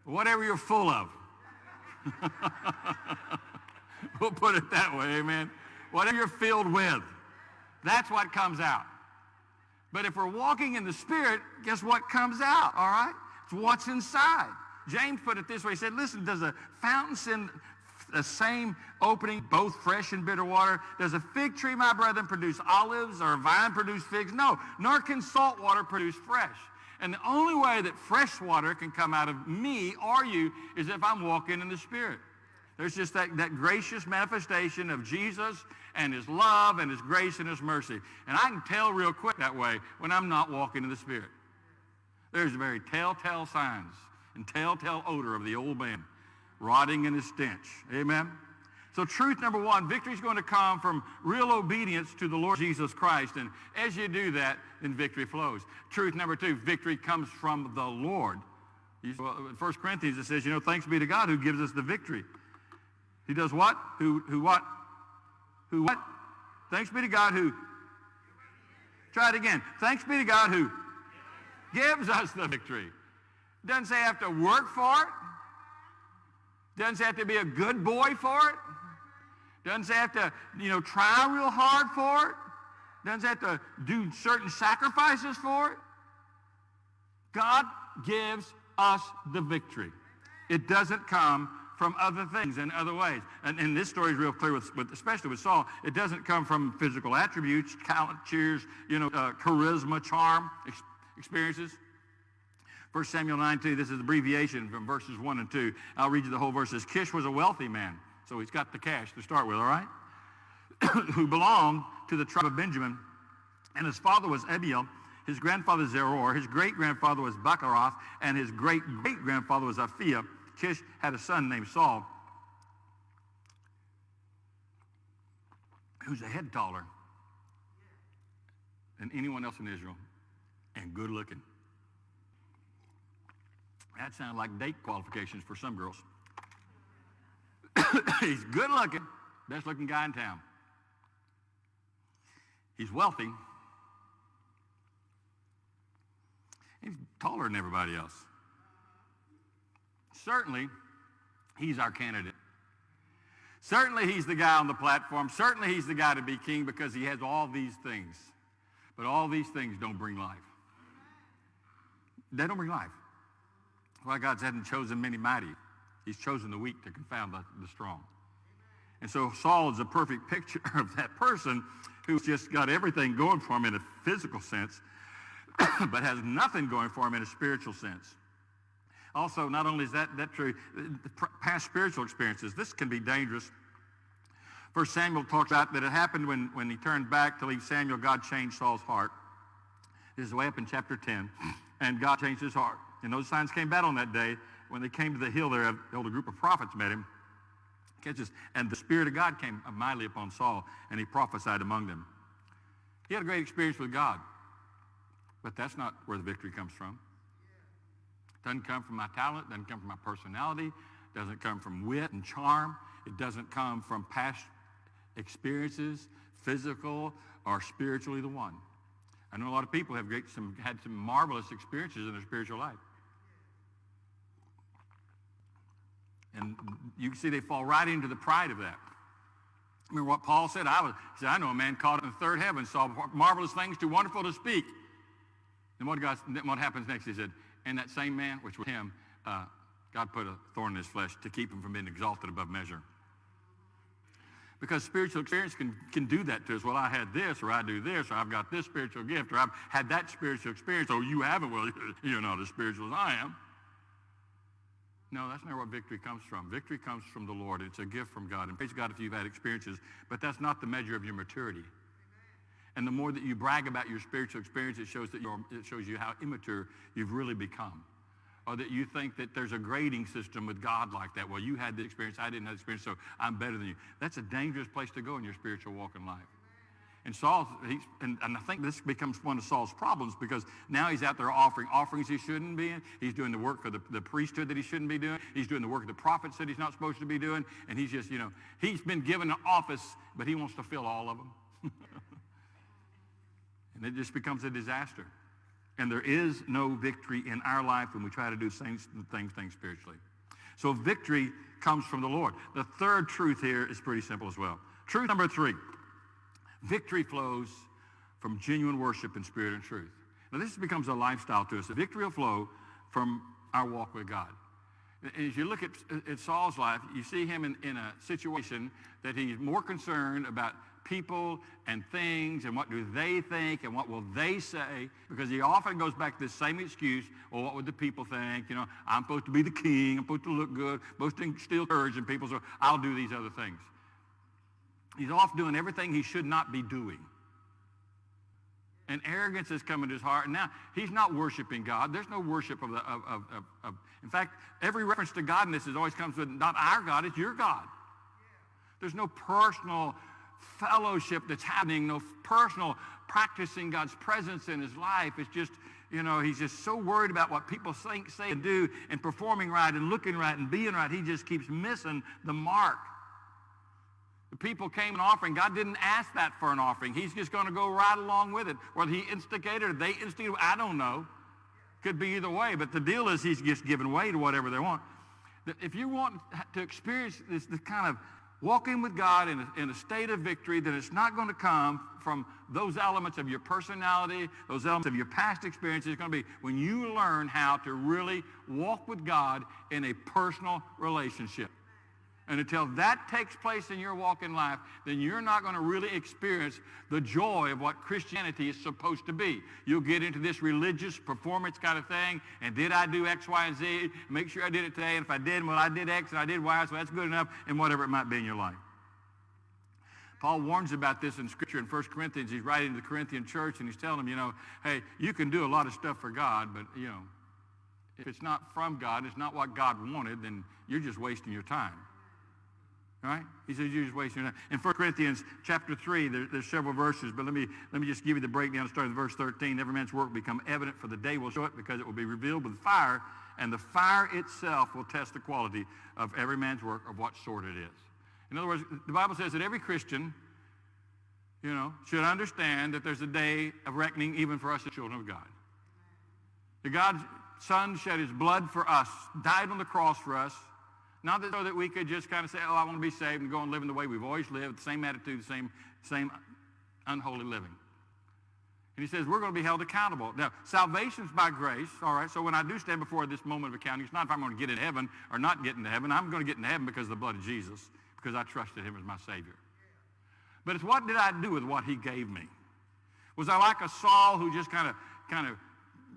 Whatever you're full of. we'll put it that way, amen. Whatever you're filled with, that's what comes out. But if we're walking in the Spirit, guess what comes out, all right? It's what's inside. James put it this way. He said, listen, does a fountain send the same opening, both fresh and bitter water? Does a fig tree, my brethren, produce olives or a vine produce figs? No, nor can salt water produce fresh. And the only way that fresh water can come out of me or you is if I'm walking in the Spirit. There's just that, that gracious manifestation of Jesus and his love and his grace and his mercy. And I can tell real quick that way when I'm not walking in the Spirit. There's very telltale signs and telltale odor of the old man rotting in his stench. Amen? So truth number one, victory is going to come from real obedience to the Lord Jesus Christ. And as you do that, then victory flows. Truth number two, victory comes from the Lord. Well, in 1 Corinthians it says, you know, thanks be to God who gives us the victory. He does what? Who, who what? Who what? Thanks be to God who? Try it again. Thanks be to God who gives us the victory. Doesn't say I have to work for it. Doesn't have to be a good boy for it. Doesn't have to, you know, try real hard for it. Doesn't have to do certain sacrifices for it. God gives us the victory. It doesn't come from other things and other ways. And, and this story is real clear, with, with, especially with Saul. It doesn't come from physical attributes, talent, cheers, you know, uh, charisma, charm, ex experiences. 1 Samuel 9, 2, this is abbreviation from verses 1 and 2. I'll read you the whole verses. Kish was a wealthy man, so he's got the cash to start with, all right? Who belonged to the tribe of Benjamin. And his father was Abiel, his grandfather Zeror, his great-grandfather was Bechorath, and his great-great-grandfather was Aphiah. Kish had a son named Saul, who's a head taller than anyone else in Israel and good looking. That sounds like date qualifications for some girls. He's good looking, best looking guy in town. He's wealthy. He's taller than everybody else. Certainly, he's our candidate. Certainly, he's the guy on the platform. Certainly, he's the guy to be king because he has all these things. But all these things don't bring life. They don't bring life. Why God hadn't chosen many mighty. He's chosen the weak to confound the, the strong. And so Saul is a perfect picture of that person who's just got everything going for him in a physical sense, but has nothing going for him in a spiritual sense. Also, not only is that, that true, past spiritual experiences, this can be dangerous. First Samuel talks about that it happened when, when he turned back to leave Samuel, God changed Saul's heart. This is way up in chapter 10. And God changed his heart. And those signs came back on that day. When they came to the hill there, a group of prophets met him. And the Spirit of God came mightily upon Saul, and he prophesied among them. He had a great experience with God. But that's not where the victory comes from. Doesn't come from my talent, doesn't come from my personality, doesn't come from wit and charm. It doesn't come from past experiences, physical or spiritually the one. I know a lot of people have great, some, had some marvelous experiences in their spiritual life. And you see they fall right into the pride of that. Remember what Paul said? I was, he said, I know a man caught in the third heaven, saw marvelous things too wonderful to speak. And what, God, what happens next? He said, and that same man, which was him, uh, God put a thorn in his flesh to keep him from being exalted above measure. Because spiritual experience can, can do that to us. Well, I had this, or I do this, or I've got this spiritual gift, or I've had that spiritual experience. Oh, you haven't? Well, you're not as spiritual as I am. No, that's not where victory comes from. Victory comes from the Lord. It's a gift from God. And praise God if you've had experiences, but that's not the measure of your maturity. And the more that you brag about your spiritual experience, it shows, that you're, it shows you how immature you've really become. Or that you think that there's a grading system with God like that. Well, you had the experience, I didn't have the experience, so I'm better than you. That's a dangerous place to go in your spiritual walk in life. And Saul, and, and, I think this becomes one of Saul's problems because now he's out there offering offerings he shouldn't be in. He's doing the work of the, the priesthood that he shouldn't be doing. He's doing the work of the prophets that he's not supposed to be doing. And he's just, you know, he's been given an office, but he wants to fill all of them. and it just becomes a disaster. And there is no victory in our life when we try to do things, things, things spiritually. So victory comes from the Lord. The third truth here is pretty simple as well. Truth number three. Victory flows from genuine worship in spirit and truth. Now this becomes a lifestyle to us. The victory will flow from our walk with God. And as you look at, at Saul's life, you see him in, in a situation that he's more concerned about people and things and what do they think and what will they say because he often goes back to the same excuse well what would the people think you know i'm supposed to be the king i'm supposed to look good I'm supposed to instill courage in people so i'll do these other things He's off doing everything he should not be doing. And arrogance has come into his heart. And now he's not worshiping God. There's no worship of the, of, of, of, of in fact, every reference to God in this is always comes with not our God, it's your God. There's no personal fellowship that's happening, no personal practicing God's presence in his life. It's just, you know, he's just so worried about what people think, say, and do, and performing right and looking right and being right. He just keeps missing the mark. The people came an offering. God didn't ask that for an offering. He's just going to go right along with it. Whether he instigated or they instigated, I don't know. Could be either way. But the deal is he's just giving way to whatever they want. If you want to experience this, this kind of walking with God in a, in a state of victory, then it's not going to come from those elements of your personality, those elements of your past experiences. It's going to be when you learn how to really walk with God in a personal relationship. And until that takes place in your walk in life, then you're not going to really experience the joy of what Christianity is supposed to be. You'll get into this religious performance kind of thing, and did I do X, Y, and Z? Make sure I did it today, and if I did, well, I did X and I did Y, so that's good enough, and whatever it might be in your life. Paul warns about this in Scripture in 1 Corinthians. He's writing to the Corinthian church, and he's telling them, you know, hey, you can do a lot of stuff for God, but, you know, if it's not from God, it's not what God wanted, then you're just wasting your time. Right? He says you're just wasting your time. In 1 Corinthians chapter 3, there, there's several verses, but let me, let me just give you the breakdown starting with verse 13. Every man's work will become evident, for the day will show it, because it will be revealed with fire, and the fire itself will test the quality of every man's work of what sort it is. In other words, the Bible says that every Christian, you know, should understand that there's a day of reckoning even for us, the children of God. That God's Son shed his blood for us, died on the cross for us, not so that we could just kind of say, oh, I want to be saved and go and live in the way we've always lived, the same attitude, the same, same unholy living. And he says, we're going to be held accountable. Now, salvation's by grace, all right? So when I do stand before this moment of accounting, it's not if I'm going to get in heaven or not get into heaven. I'm going to get into heaven because of the blood of Jesus, because I trusted him as my Savior. But it's what did I do with what he gave me? Was I like a Saul who just kind of, kind of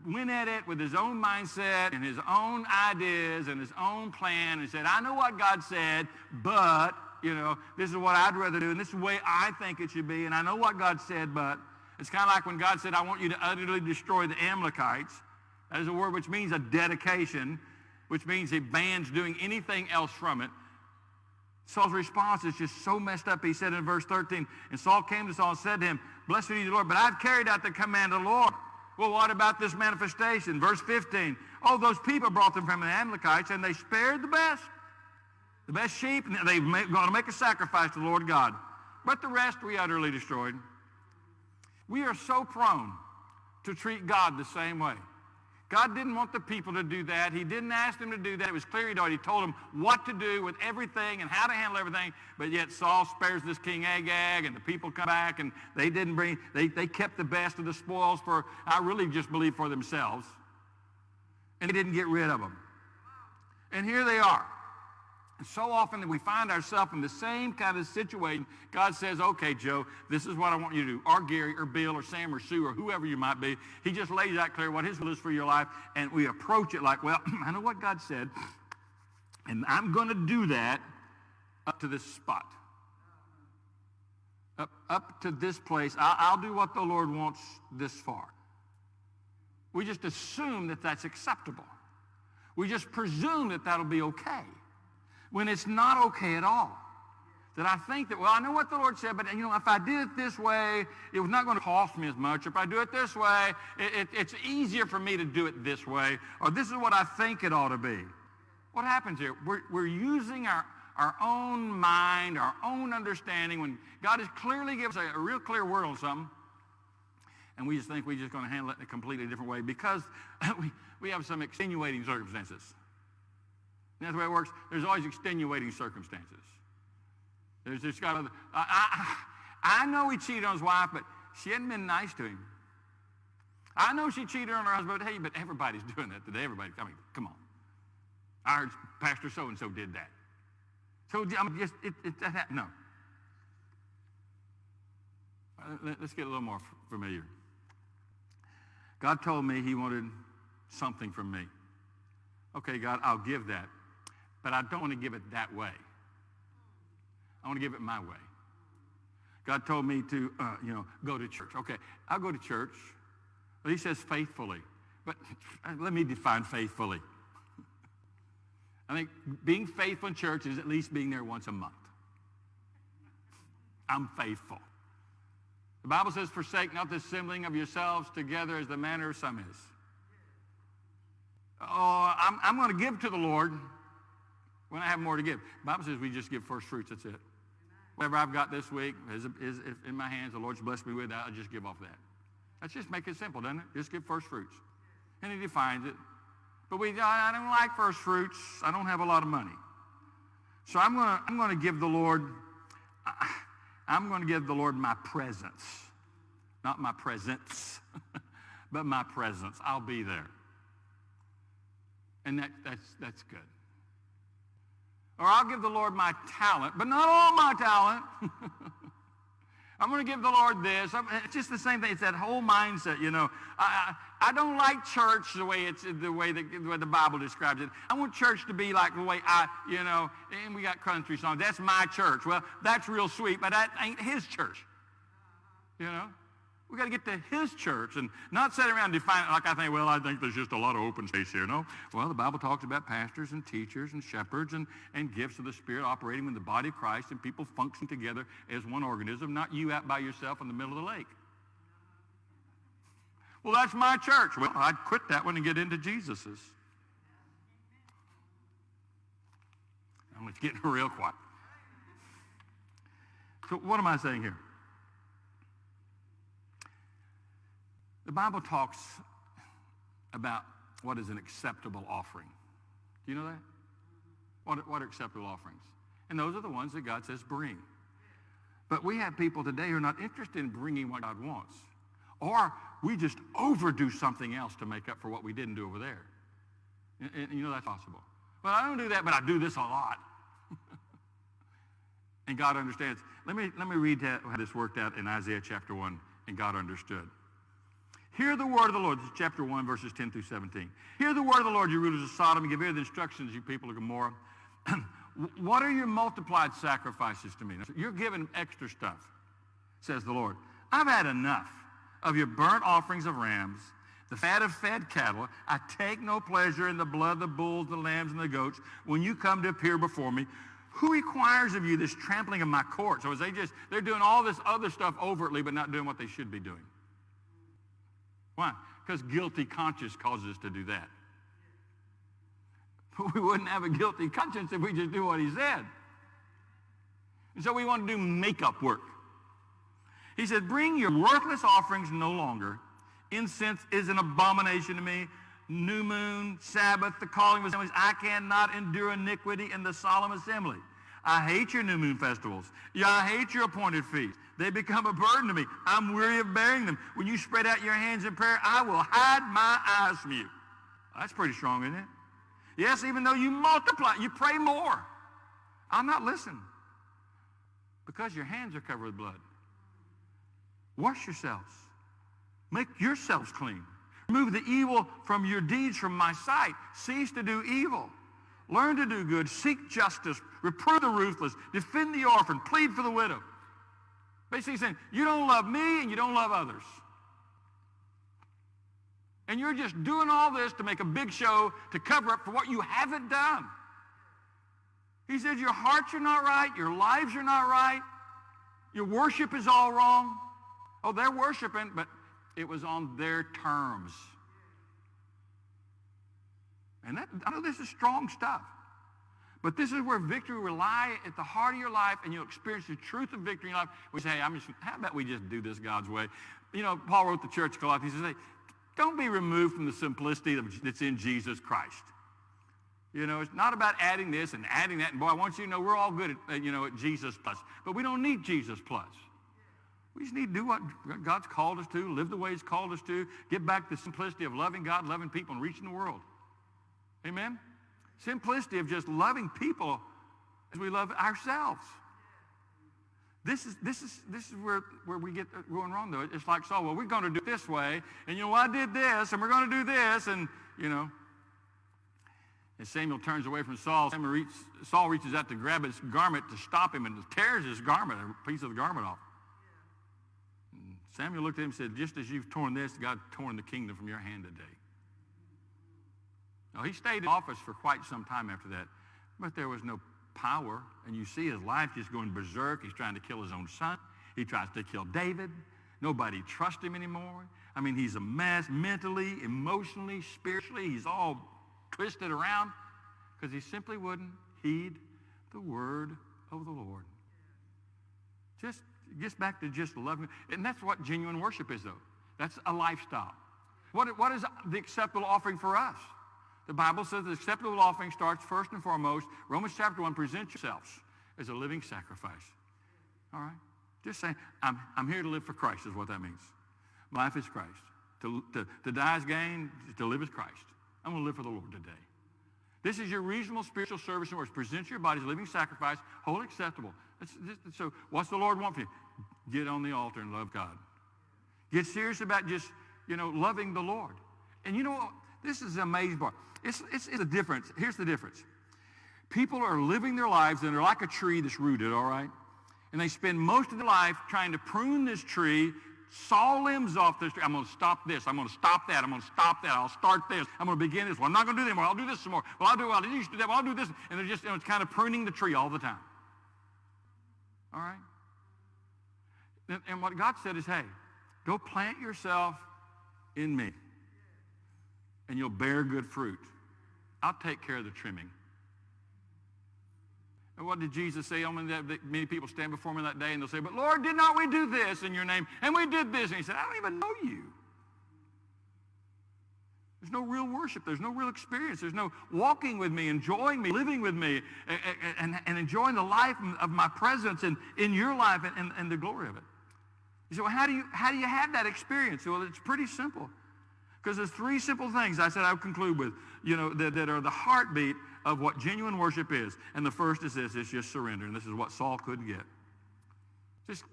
went at it with his own mindset and his own ideas and his own plan and said, I know what God said, but, you know, this is what I'd rather do and this is the way I think it should be and I know what God said, but it's kind of like when God said, I want you to utterly destroy the Amalekites. That is a word which means a dedication, which means he bans doing anything else from it. Saul's response is just so messed up. He said in verse 13, and Saul came to Saul and said to him, Blessed be the Lord, but I've carried out the command of the Lord. Well, what about this manifestation? Verse 15. Oh, those people brought them from the Amalekites, and they spared the best. The best sheep, and they're going to make a sacrifice to the Lord God. But the rest we utterly destroyed. We are so prone to treat God the same way. God didn't want the people to do that. He didn't ask them to do that. It was clear he'd already told them what to do with everything and how to handle everything. But yet Saul spares this King Agag and the people come back and they didn't bring, they, they kept the best of the spoils for, I really just believe for themselves. And they didn't get rid of them. And here they are. So often that we find ourselves in the same kind of situation. God says, okay, Joe, this is what I want you to do. Or Gary or Bill or Sam or Sue or whoever you might be. He just lays out clear what his will is for your life. And we approach it like, well, I know what God said. And I'm going to do that up to this spot. Up, up to this place. I'll, I'll do what the Lord wants this far. We just assume that that's acceptable. We just presume that that'll be okay when it's not okay at all. That I think that, well, I know what the Lord said, but you know, if I did it this way, it was not going to cost me as much. If I do it this way, it, it, it's easier for me to do it this way, or this is what I think it ought to be. What happens here? We're, we're using our, our own mind, our own understanding, when God has clearly given us a, a real clear word on something, and we just think we're just going to handle it in a completely different way because we, we have some extenuating circumstances. That's the way it works. There's always extenuating circumstances. There's just got other, I, I, I know he cheated on his wife, but she hadn't been nice to him. I know she cheated on her husband, but hey, but everybody's doing that today. Everybody, I mean, come on. I heard Pastor so-and-so did that. So I'm just, it, it, that, no. Let's get a little more familiar. God told me he wanted something from me. Okay, God, I'll give that. But I don't want to give it that way. I want to give it my way. God told me to, uh, you know, go to church. Okay, I'll go to church. But he says faithfully. But let me define faithfully. I think being faithful in church is at least being there once a month. I'm faithful. The Bible says, forsake not the assembling of yourselves together as the manner of some is. Oh, I'm, I'm going to give to the Lord when I have more to give. The Bible says we just give first fruits. That's it. Whatever I've got this week is, is, is in my hands. The Lord's blessed me with that. I'll just give off that. Let's just make it simple, doesn't it? Just give first fruits. And he defines it. But we, I, don't like first fruits. I don't have a lot of money. So I'm going to I'm to give the Lord, I'm going to give the Lord my presence. Not my presence, but my presence. I'll be there. And that, that's, that's good. Or I'll give the Lord my talent, but not all my talent. I'm going to give the Lord this. It's just the same thing. It's that whole mindset, you know. I, I, I don't like church the way it's the way that, the way the Bible describes it. I want church to be like the way I, you know, and we got country songs. That's my church. Well, that's real sweet, but that ain't his church. You know? We got to get to his church and not sit around it like I think, well, I think there's just a lot of open space here. No. Well, the Bible talks about pastors and teachers and shepherds and, and gifts of the Spirit operating in the body of Christ and people function together as one organism, not you out by yourself in the middle of the lake. Well, that's my church. Well, I'd quit that one and get into Jesus's. I'm getting real quiet. So what am I saying here? The Bible talks about what is an acceptable offering. Do you know that? What, what are acceptable offerings? And those are the ones that God says bring. But we have people today who are not interested in bringing what God wants. Or we just overdo something else to make up for what we didn't do over there. And, and you know that's possible. Well, I don't do that, but I do this a lot. and God understands. Let me, let me read how this worked out in Isaiah chapter 1, and God understood. Hear the word of the Lord. This is chapter 1, verses 10 through 17. Hear the word of the Lord, you rulers of Sodom, and give ear to the instructions, you people of Gomorrah. what are your multiplied sacrifices to me? You're giving extra stuff, says the Lord. I've had enough of your burnt offerings of rams, the fat of fed cattle. I take no pleasure in the blood of the bulls, the lambs, and the goats when you come to appear before me. Who requires of you this trampling of my courts? Or is they just, they're doing all this other stuff overtly, but not doing what they should be doing? Why? Because guilty conscience causes us to do that. But we wouldn't have a guilty conscience if we just do what he said. And so we want to do makeup work. He said, bring your worthless offerings no longer. Incense is an abomination to me. new moon, Sabbath, the calling of assemblies. I cannot endure iniquity in the solemn assembly. I hate your new moon festivals. Yeah, I hate your appointed feasts. They become a burden to me. I'm weary of bearing them. When you spread out your hands in prayer, I will hide my eyes from you. That's pretty strong, isn't it? Yes, even though you multiply, you pray more. I'm not listening because your hands are covered with blood. Wash yourselves. Make yourselves clean. Remove the evil from your deeds from my sight. Cease to do evil. Learn to do good. Seek justice. Reprove the ruthless. Defend the orphan. Plead for the widow. Basically saying, you don't love me and you don't love others. And you're just doing all this to make a big show to cover up for what you haven't done. He said, your hearts are not right. Your lives are not right. Your worship is all wrong. Oh, they're worshiping, but it was on their terms. And that, I know this is strong stuff. But this is where victory will lie at the heart of your life and you'll experience the truth of victory in life. We say, hey, I'm just, how about we just do this God's way? You know, Paul wrote the church Colossians. He says, hey, don't be removed from the simplicity that's in Jesus Christ. You know, it's not about adding this and adding that. And boy, I want you to know we're all good at, uh, you know, at Jesus plus. But we don't need Jesus plus. We just need to do what God's called us to, live the way he's called us to, get back the simplicity of loving God, loving people, and reaching the world. Amen? Simplicity of just loving people as we love ourselves. This is, this is, this is where, where we get uh, going wrong, though. It's like Saul, well, we're going to do it this way, and, you know, I did this, and we're going to do this, and, you know. And Samuel turns away from Saul. Saul, Saul reaches out to grab his garment to stop him and tears his garment, a piece of the garment off. Samuel looked at him and said, just as you've torn this, God torn the kingdom from your hand today. Now, he stayed in office for quite some time after that, but there was no power. And you see his life just going berserk. He's trying to kill his own son. He tries to kill David. Nobody trusts him anymore. I mean, he's a mess mentally, emotionally, spiritually. He's all twisted around because he simply wouldn't heed the word of the Lord. Just gets back to just loving. And that's what genuine worship is, though. That's a lifestyle. What, what is the acceptable offering for us? The Bible says the acceptable offering starts first and foremost. Romans chapter 1, present yourselves as a living sacrifice. All right? Just saying, I'm, I'm here to live for Christ is what that means. Life is Christ. To, to, to die is gain, to live is Christ. I'm going to live for the Lord today. This is your reasonable spiritual service and works. Present your body as a living sacrifice, wholly acceptable. so what's the Lord want from you? Get on the altar and love God. Get serious about just, you know, loving the Lord. And you know what? This is amazing. It's, it's, it's a difference. Here's the difference. People are living their lives and they're like a tree that's rooted, all right? And they spend most of their life trying to prune this tree, saw limbs off this tree. I'm going to stop this. I'm going to stop that. I'm going to stop that. I'll start this. I'm going to begin this. Well, I'm not going to do that anymore. I'll do this some more. Well, I'll do, well, I used to do that. Well, I'll do this. And they're just, you know, it's kind of pruning the tree all the time. All right? And, and what God said is, hey, go plant yourself in me and you'll bear good fruit. I'll take care of the trimming. And what did Jesus say? Many people stand before me that day and they'll say, but Lord, did not we do this in your name? And we did this. And he said, I don't even know you. There's no real worship. There's no real experience. There's no walking with me, enjoying me, living with me, and, and, and enjoying the life of my presence and in your life and, and, and the glory of it. You say, well, how do you, how do you have that experience? Well, it's pretty simple. Because there's three simple things I said I would conclude with, you know, that, that are the heartbeat of what genuine worship is. And the first is this, it's just surrender. And this is what Saul couldn't get. Just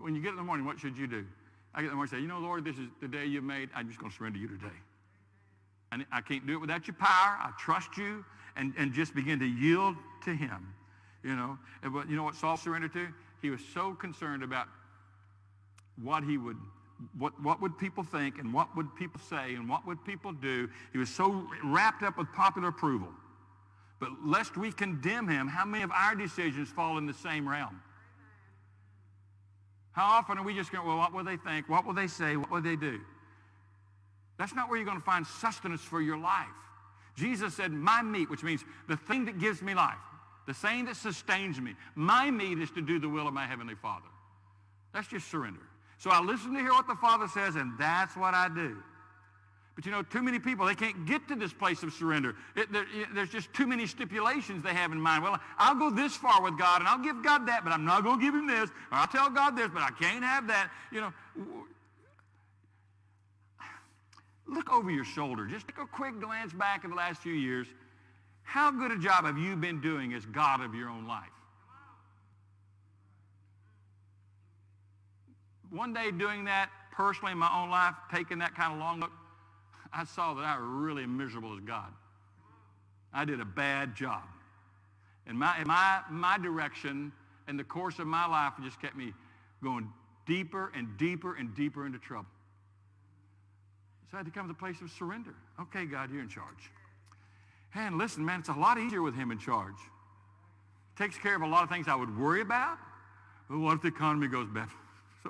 when you get in the morning, what should you do? I get in the morning and say, you know, Lord, this is the day you made. I'm just going to surrender you today. And I can't do it without your power. I trust you. And, and just begin to yield to him. You know, and, but you know what Saul surrendered to? He was so concerned about what he would what, what would people think and what would people say and what would people do? He was so wrapped up with popular approval. But lest we condemn him, how many of our decisions fall in the same realm? How often are we just going, well, what will they think? What will they say? What will they do? That's not where you're going to find sustenance for your life. Jesus said, my meat, which means the thing that gives me life, the thing that sustains me, my meat is to do the will of my Heavenly Father. That's just surrender. So I listen to hear what the Father says, and that's what I do. But you know, too many people, they can't get to this place of surrender. It, there, there's just too many stipulations they have in mind. Well, I'll go this far with God, and I'll give God that, but I'm not going to give him this. Or I'll tell God this, but I can't have that. You know, look over your shoulder. Just take a quick glance back in the last few years. How good a job have you been doing as God of your own life? One day doing that personally in my own life, taking that kind of long look, I saw that I was really miserable as God. I did a bad job. And my, my, my direction and the course of my life just kept me going deeper and deeper and deeper into trouble. So I had to come to the place of surrender. Okay, God, you're in charge. And listen, man, it's a lot easier with him in charge. Takes care of a lot of things I would worry about. Well, what if the economy goes bad?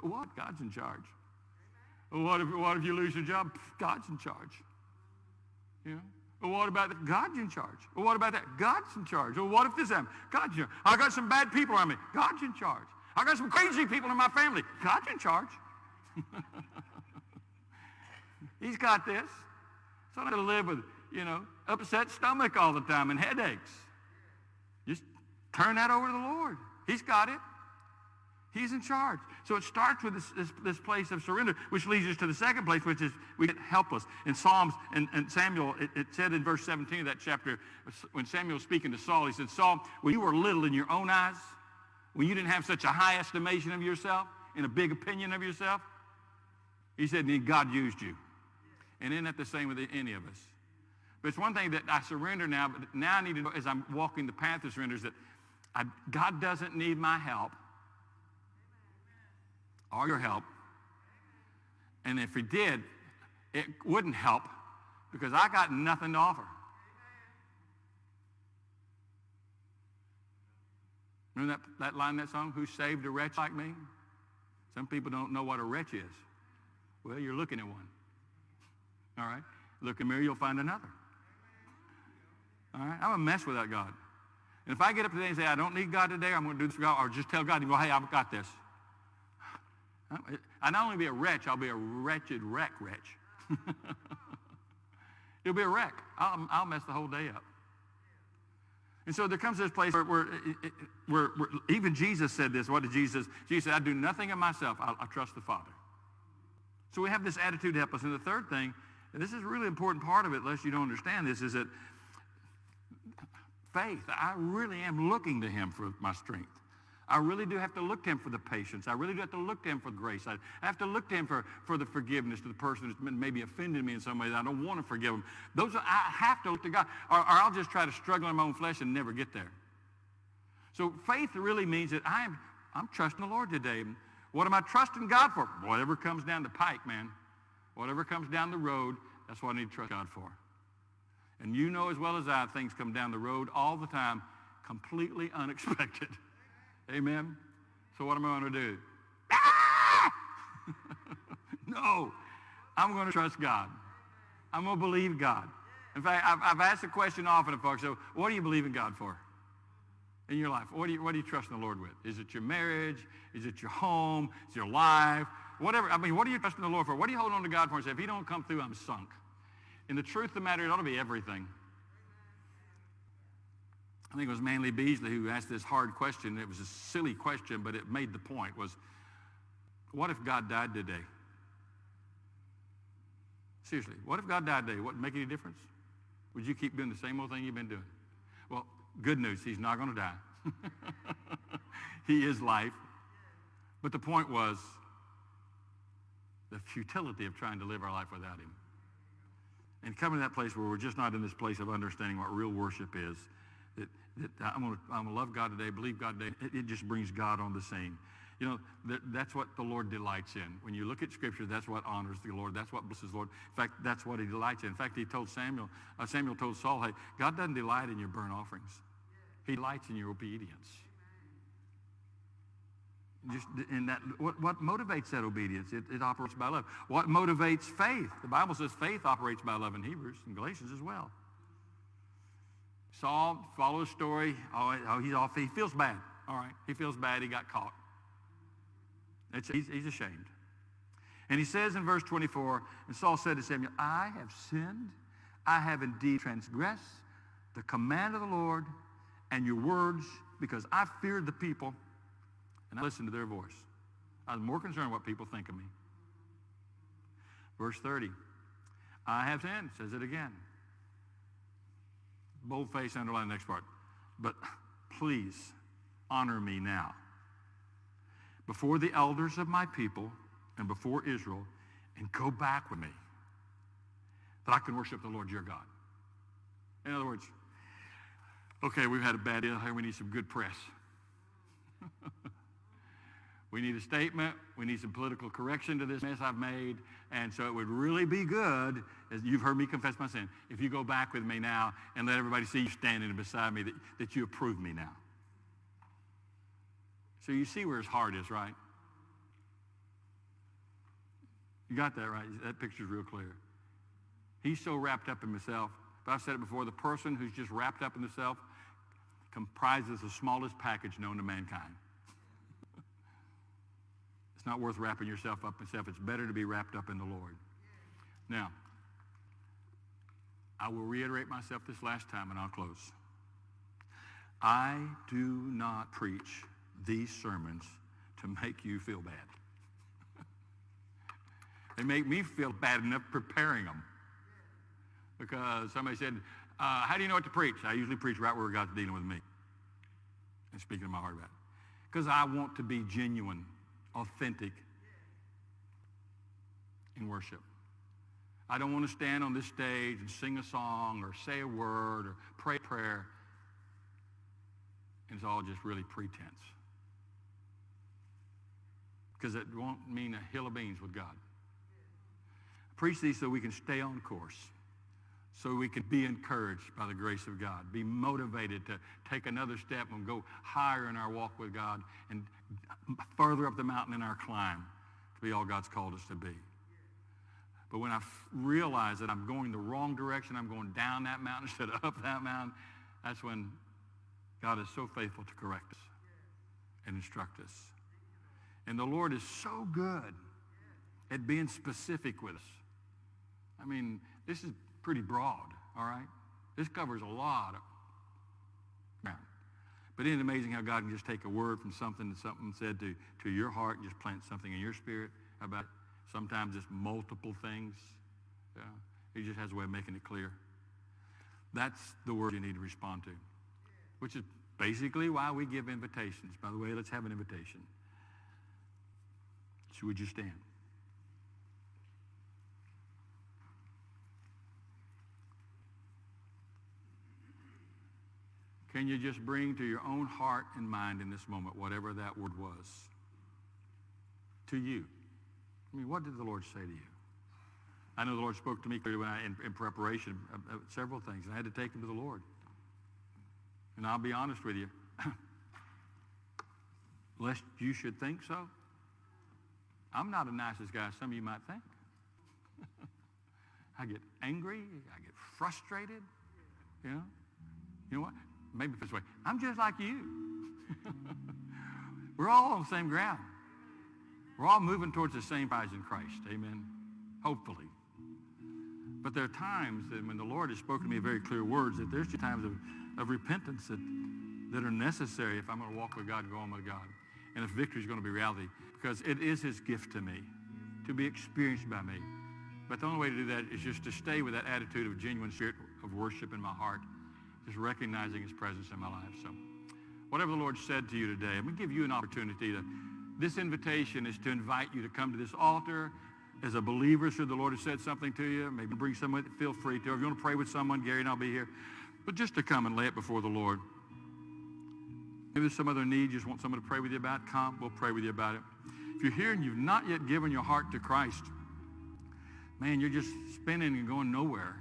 So what? God's in charge. What if, what if you lose your job? God's in charge. You know? What about that? God's in charge. What about that? God's in charge. Well, what if this happens? God's in charge. I got some bad people around me. God's in charge. I got some crazy people in my family. God's in charge. He's got this. So I don't live with, you know, upset stomach all the time and headaches. Just turn that over to the Lord. He's got it. He's in charge. So it starts with this, this, this, place of surrender, which leads us to the second place, which is we get helpless. In Psalms, and, and Samuel, it, it, said in verse 17 of that chapter, when Samuel was speaking to Saul, he said, Saul, when you were little in your own eyes, when you didn't have such a high estimation of yourself and a big opinion of yourself, he said, then God used you. And isn't that the same with any of us? But it's one thing that I surrender now, but now I need to know as I'm walking the path of surrender is that I, God doesn't need my help all your help. And if he did, it wouldn't help because I got nothing to offer. Remember that, that line that song, Who saved a wretch like me? Some people don't know what a wretch is. Well, you're looking at one. All right? Look in the mirror, you'll find another. All right? I'm a mess without God. And if I get up today and say, I don't need God today, I'm going to do this for God, or just tell God, hey, I've got this. I'll not only be a wretch, I'll be a wretched wreck wretch. It'll be a wreck. I'll, I'll, mess the whole day up. And so there comes this place where, where, eh, eh, where, where, even Jesus said this. What did Jesus? Jesus said, I do nothing of myself. I, I trust the Father. So we have this attitude to help us. And the third thing, and this is a really important part of it, unless you don't understand this, is that faith. I really am looking to him for my strength. I really do have to look to him for the patience. I really do have to look to him for grace. I have to look to him for, for the forgiveness to the person who's maybe offended me in some way that I don't want to forgive them. Those are, I have to look to God, or, or I'll just try to struggle in my own flesh and never get there. So faith really means that I'm, I'm trusting the Lord today. What am I trusting God for? Whatever comes down the pike, man. Whatever comes down the road, that's what I need to trust God for. And you know as well as I, things come down the road all the time, completely unexpected. Amen? So what am I going to do? Ah! no. I'm going to trust God. I'm going to believe God. In fact, I've, I've asked the question often to folks, so what do you believe in God for in your life? What do you, what do you trust in the Lord with? Is it your marriage? Is it your home? Is it your life? Whatever. I mean, what are you trusting the Lord for? What are you holding on to God for and say, if he don't come through, I'm sunk? And the truth of the matter, it ought to be everything. I think it was Manly Beasley who asked this hard question. It was a silly question, but it made the point was, what if God died today? Seriously, what if God died today? Wouldn't make any difference? Would you keep doing the same old thing you've been doing? Well, good news, he's not going to die. he is life. But the point was the futility of trying to live our life without him. And coming to that place where we're just not in this place of understanding what real worship is that, that I'm going to I'm gonna love God today, believe God today. It, it just brings God on the scene. You know, that, that's what the Lord delights in. When you look at Scripture, that's what honors the Lord. That's what blesses the Lord. In fact, that's what he delights in. In fact, he told Samuel, uh, Samuel told Saul, hey, God doesn't delight in your burnt offerings. He delights in your obedience. Just in that, what, what motivates that obedience? It, it operates by love. What motivates faith? The Bible says faith operates by love in Hebrews and Galatians as well. Saul, follow the story. Oh, oh, he's off. He feels bad. All right. He feels bad. He got caught. It's, he's, he's ashamed. And he says in verse 24, and Saul said to Samuel, I have sinned. I have indeed transgressed the command of the Lord and your words because I feared the people and I listened to their voice. I was more concerned what people think of me. Verse 30, I have sinned, says it again. Boldface, underline the next part. But please honor me now before the elders of my people and before Israel and go back with me that I can worship the Lord your God. In other words, okay, we've had a bad here. We need some good press. we need a statement. We need some political correction to this mess I've made. And so it would really be good, as you've heard me confess my sin, if you go back with me now and let everybody see you standing beside me, that, that you approve me now. So you see where his heart is, right? You got that right? That picture's real clear. He's so wrapped up in himself. But I've said it before, the person who's just wrapped up in himself comprises the smallest package known to mankind. It's not worth wrapping yourself up in yourself. It's better to be wrapped up in the Lord. Now, I will reiterate myself this last time and I'll close. I do not preach these sermons to make you feel bad. they make me feel bad enough preparing them. Because somebody said, uh, how do you know what to preach? I usually preach right where God's dealing with me and speaking to my heart about it. Because I want to be genuine, authentic in worship. I don't want to stand on this stage and sing a song or say a word or pray a prayer. And it's all just really pretense because it won't mean a hill of beans with God. I preach these so we can stay on course, so we can be encouraged by the grace of God, be motivated to take another step and go higher in our walk with God and further up the mountain in our climb to be all God's called us to be. But when I realize that I'm going the wrong direction, I'm going down that mountain instead of up that mountain, that's when God is so faithful to correct us and instruct us. And the Lord is so good at being specific with us. I mean, this is pretty broad, all right? This covers a lot of ground. But isn't it amazing how God can just take a word from something that something said to, to your heart and just plant something in your spirit about it? sometimes it's multiple things. Yeah. He just has a way of making it clear. That's the word you need to respond to, which is basically why we give invitations. By the way, let's have an invitation. So would you stand? Can you just bring to your own heart and mind in this moment whatever that word was to you? I mean, what did the Lord say to you? I know the Lord spoke to me clearly when I, in, in preparation of, of several things, and I had to take them to the Lord. And I'll be honest with you, lest you should think so, I'm not the nicest guy some of you might think. I get angry. I get frustrated. You know? You know what? Maybe this way. I'm just like you. We're all on the same ground. We're all moving towards the same prize in Christ. Amen. Hopefully. But there are times that when the Lord has spoken to me very clear words, that there's times of, of repentance that, that are necessary if I'm going to walk with God go on with God. And if victory is going to be reality because it is his gift to me to be experienced by me. But the only way to do that is just to stay with that attitude of genuine spirit of worship in my heart, just recognizing his presence in my life. So whatever the Lord said to you today, I'm going to give you an opportunity to, this invitation is to invite you to come to this altar as a believer, should the Lord have said something to you, maybe bring someone, feel free to. If you want to pray with someone, Gary and I'll be here. But just to come and lay it before the Lord. Maybe there's some other need you just want someone to pray with you about, come, we'll pray with you about it. If you're here and you've not yet given your heart to Christ, man, you're just spinning and going nowhere,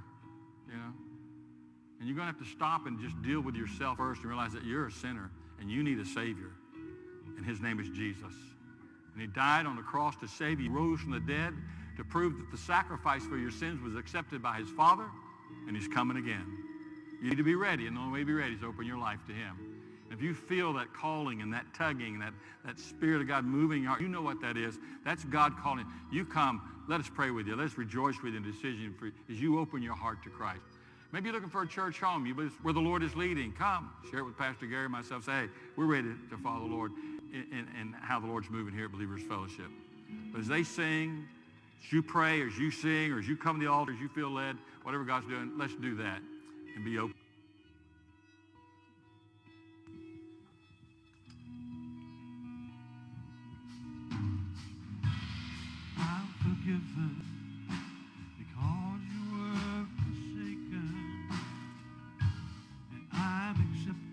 you know? And you're going to have to stop and just deal with yourself first and realize that you're a sinner and you need a Savior. And his name is Jesus. And he died on the cross to save you. He rose from the dead to prove that the sacrifice for your sins was accepted by his Father, and he's coming again. You need to be ready, and the only way to be ready is to open your life to him. If you feel that calling and that tugging, that, that Spirit of God moving your heart, you know what that is. That's God calling. You come, let us pray with you. Let us rejoice with the decision for, as you open your heart to Christ. Maybe you're looking for a church home. You believe where the Lord is leading. Come, share it with Pastor Gary and myself. Say, hey, we're ready to follow the Lord and how the Lord's moving here at Believers Fellowship. But as they sing, as you pray, as you sing, or as you come to the altar, as you feel led, whatever God's doing, let's do that and be open. forgiven.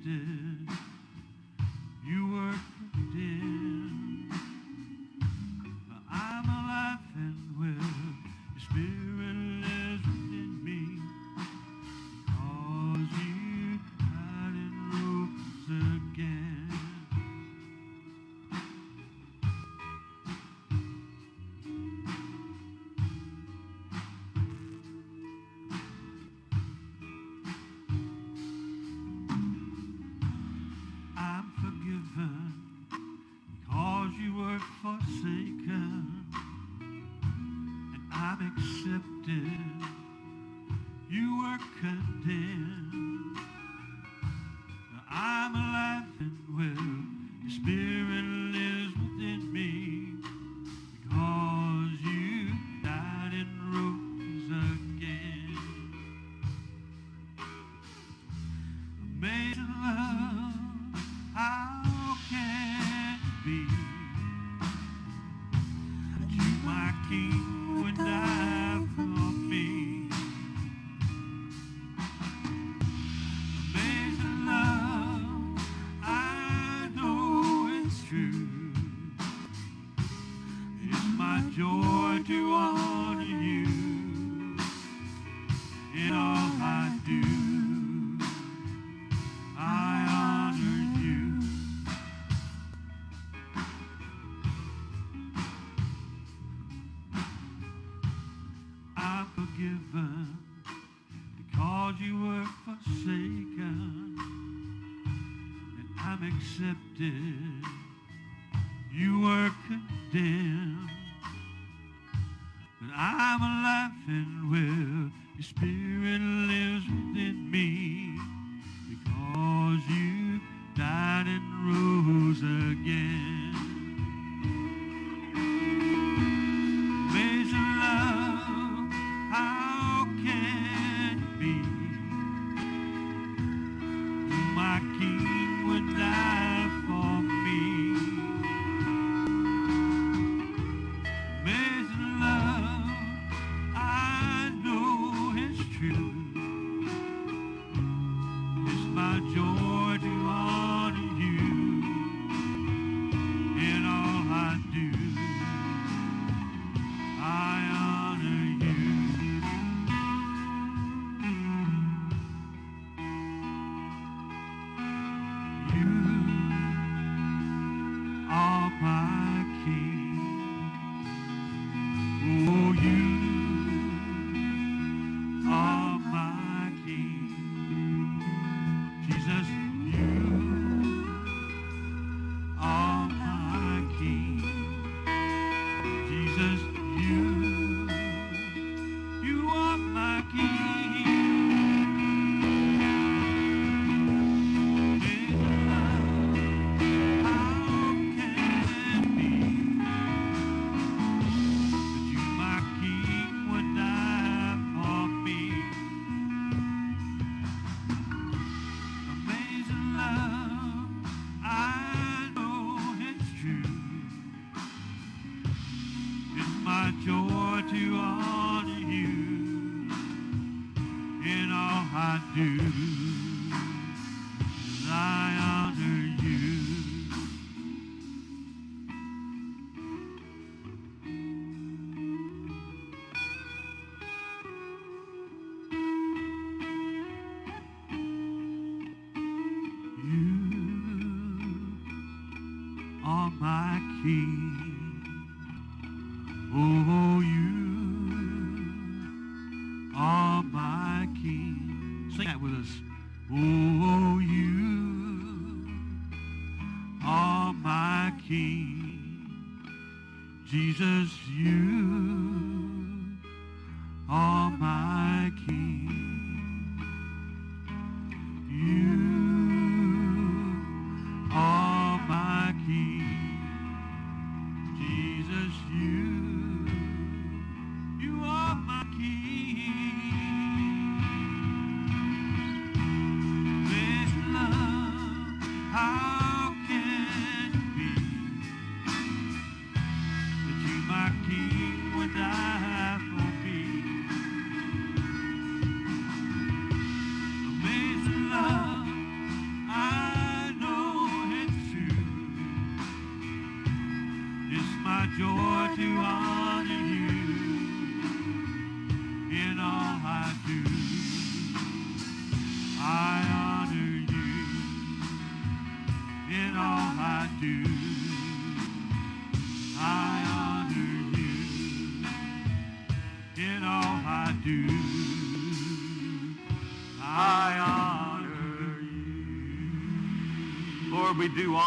still. do.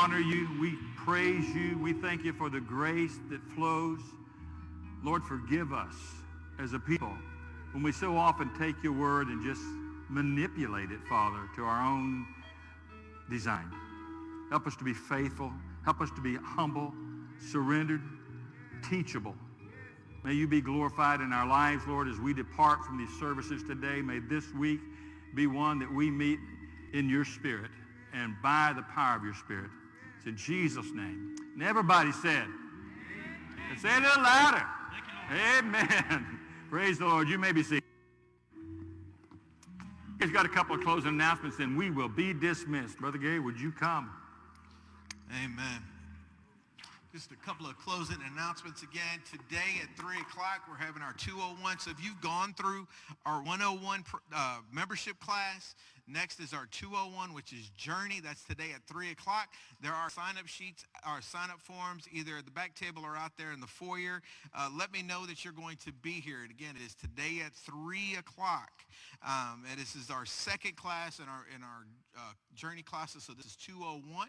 Honor you. We praise you. We thank you for the grace that flows. Lord, forgive us as a people when we so often take your word and just manipulate it, Father, to our own design. Help us to be faithful. Help us to be humble, surrendered, teachable. May you be glorified in our lives, Lord, as we depart from these services today. May this week be one that we meet in your spirit and by the power of your spirit. In Jesus' name. And everybody said, and say it a little louder. Amen. Praise the Lord. You may be seated. He's got a couple of closing announcements, and we will be dismissed. Brother Gay, would you come? Amen. Just a couple of closing announcements again. Today at 3 o'clock, we're having our 201. So if you've gone through our 101 uh, membership class, next is our 201, which is Journey. That's today at 3 o'clock. There are sign-up sheets, our sign-up forms, either at the back table or out there in the foyer. Uh, let me know that you're going to be here. And again, it is today at 3 o'clock. Um, and this is our second class in our, in our uh, Journey classes. So this is 201.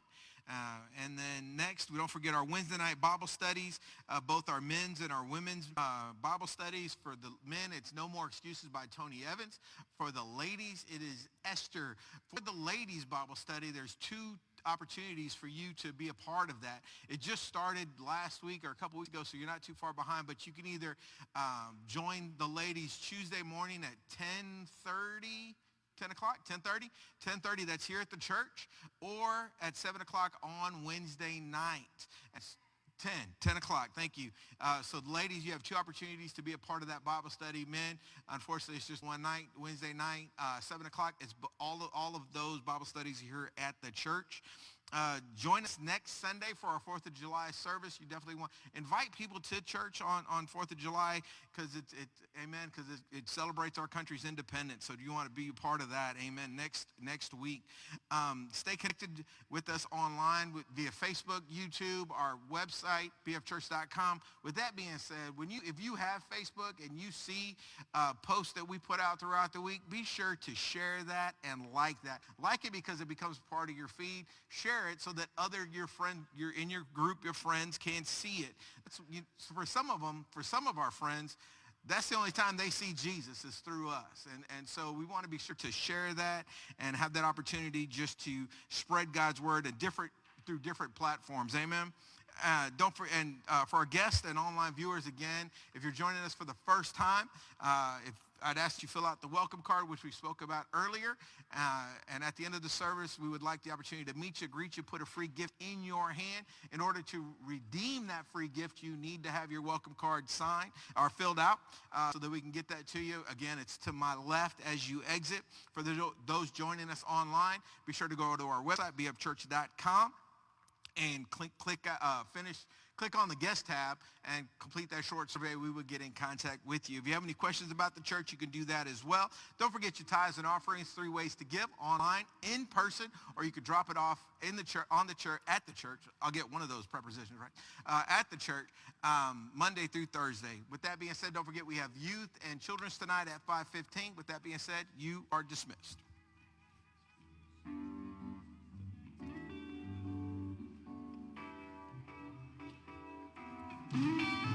Uh, and then next, we don't forget our Wednesday night Bible studies, uh, both our men's and our women's uh, Bible studies. For the men, it's No More Excuses by Tony Evans. For the ladies, it is Esther. For the ladies Bible study, there's two opportunities for you to be a part of that. It just started last week or a couple weeks ago, so you're not too far behind, but you can either um, join the ladies Tuesday morning at 1030 10 o'clock, 10.30, 10.30, that's here at the church, or at 7 o'clock on Wednesday night. That's 10, 10 o'clock, thank you. Uh, so ladies, you have two opportunities to be a part of that Bible study. Men, unfortunately, it's just one night, Wednesday night, uh, 7 o'clock. It's all of, all of those Bible studies here at the church. Uh, join us next Sunday for our 4th of July service. You definitely want, invite people to church on, on 4th of July because it's, it, amen, because it, it celebrates our country's independence. So do you want to be a part of that? Amen. Next, next week. Um, stay connected with us online with, via Facebook, YouTube, our website, bfchurch.com. With that being said, when you, if you have Facebook and you see uh, posts that we put out throughout the week, be sure to share that and like that. Like it because it becomes part of your feed. Share it so that other your friend, you're in your group, your friends can see it. You, for some of them, for some of our friends, that's the only time they see Jesus is through us. And, and so we want to be sure to share that and have that opportunity just to spread God's word and different, through different platforms. Amen. Uh, don't for, and uh, for our guests and online viewers again, if you're joining us for the first time, uh, if I'd ask you to fill out the welcome card, which we spoke about earlier. Uh, and at the end of the service, we would like the opportunity to meet you, greet you, put a free gift in your hand. In order to redeem that free gift, you need to have your welcome card signed or filled out uh, so that we can get that to you. Again, it's to my left as you exit. For those joining us online, be sure to go to our website, bfchurch.com, and click, click uh, finish click on the guest tab and complete that short survey. We will get in contact with you. If you have any questions about the church, you can do that as well. Don't forget your tithes and offerings, three ways to give, online, in person, or you could drop it off in the church, on the church, at the church. I'll get one of those prepositions right. Uh, at the church, um, Monday through Thursday. With that being said, don't forget we have youth and children's tonight at 5.15. With that being said, you are dismissed. Mm-hmm.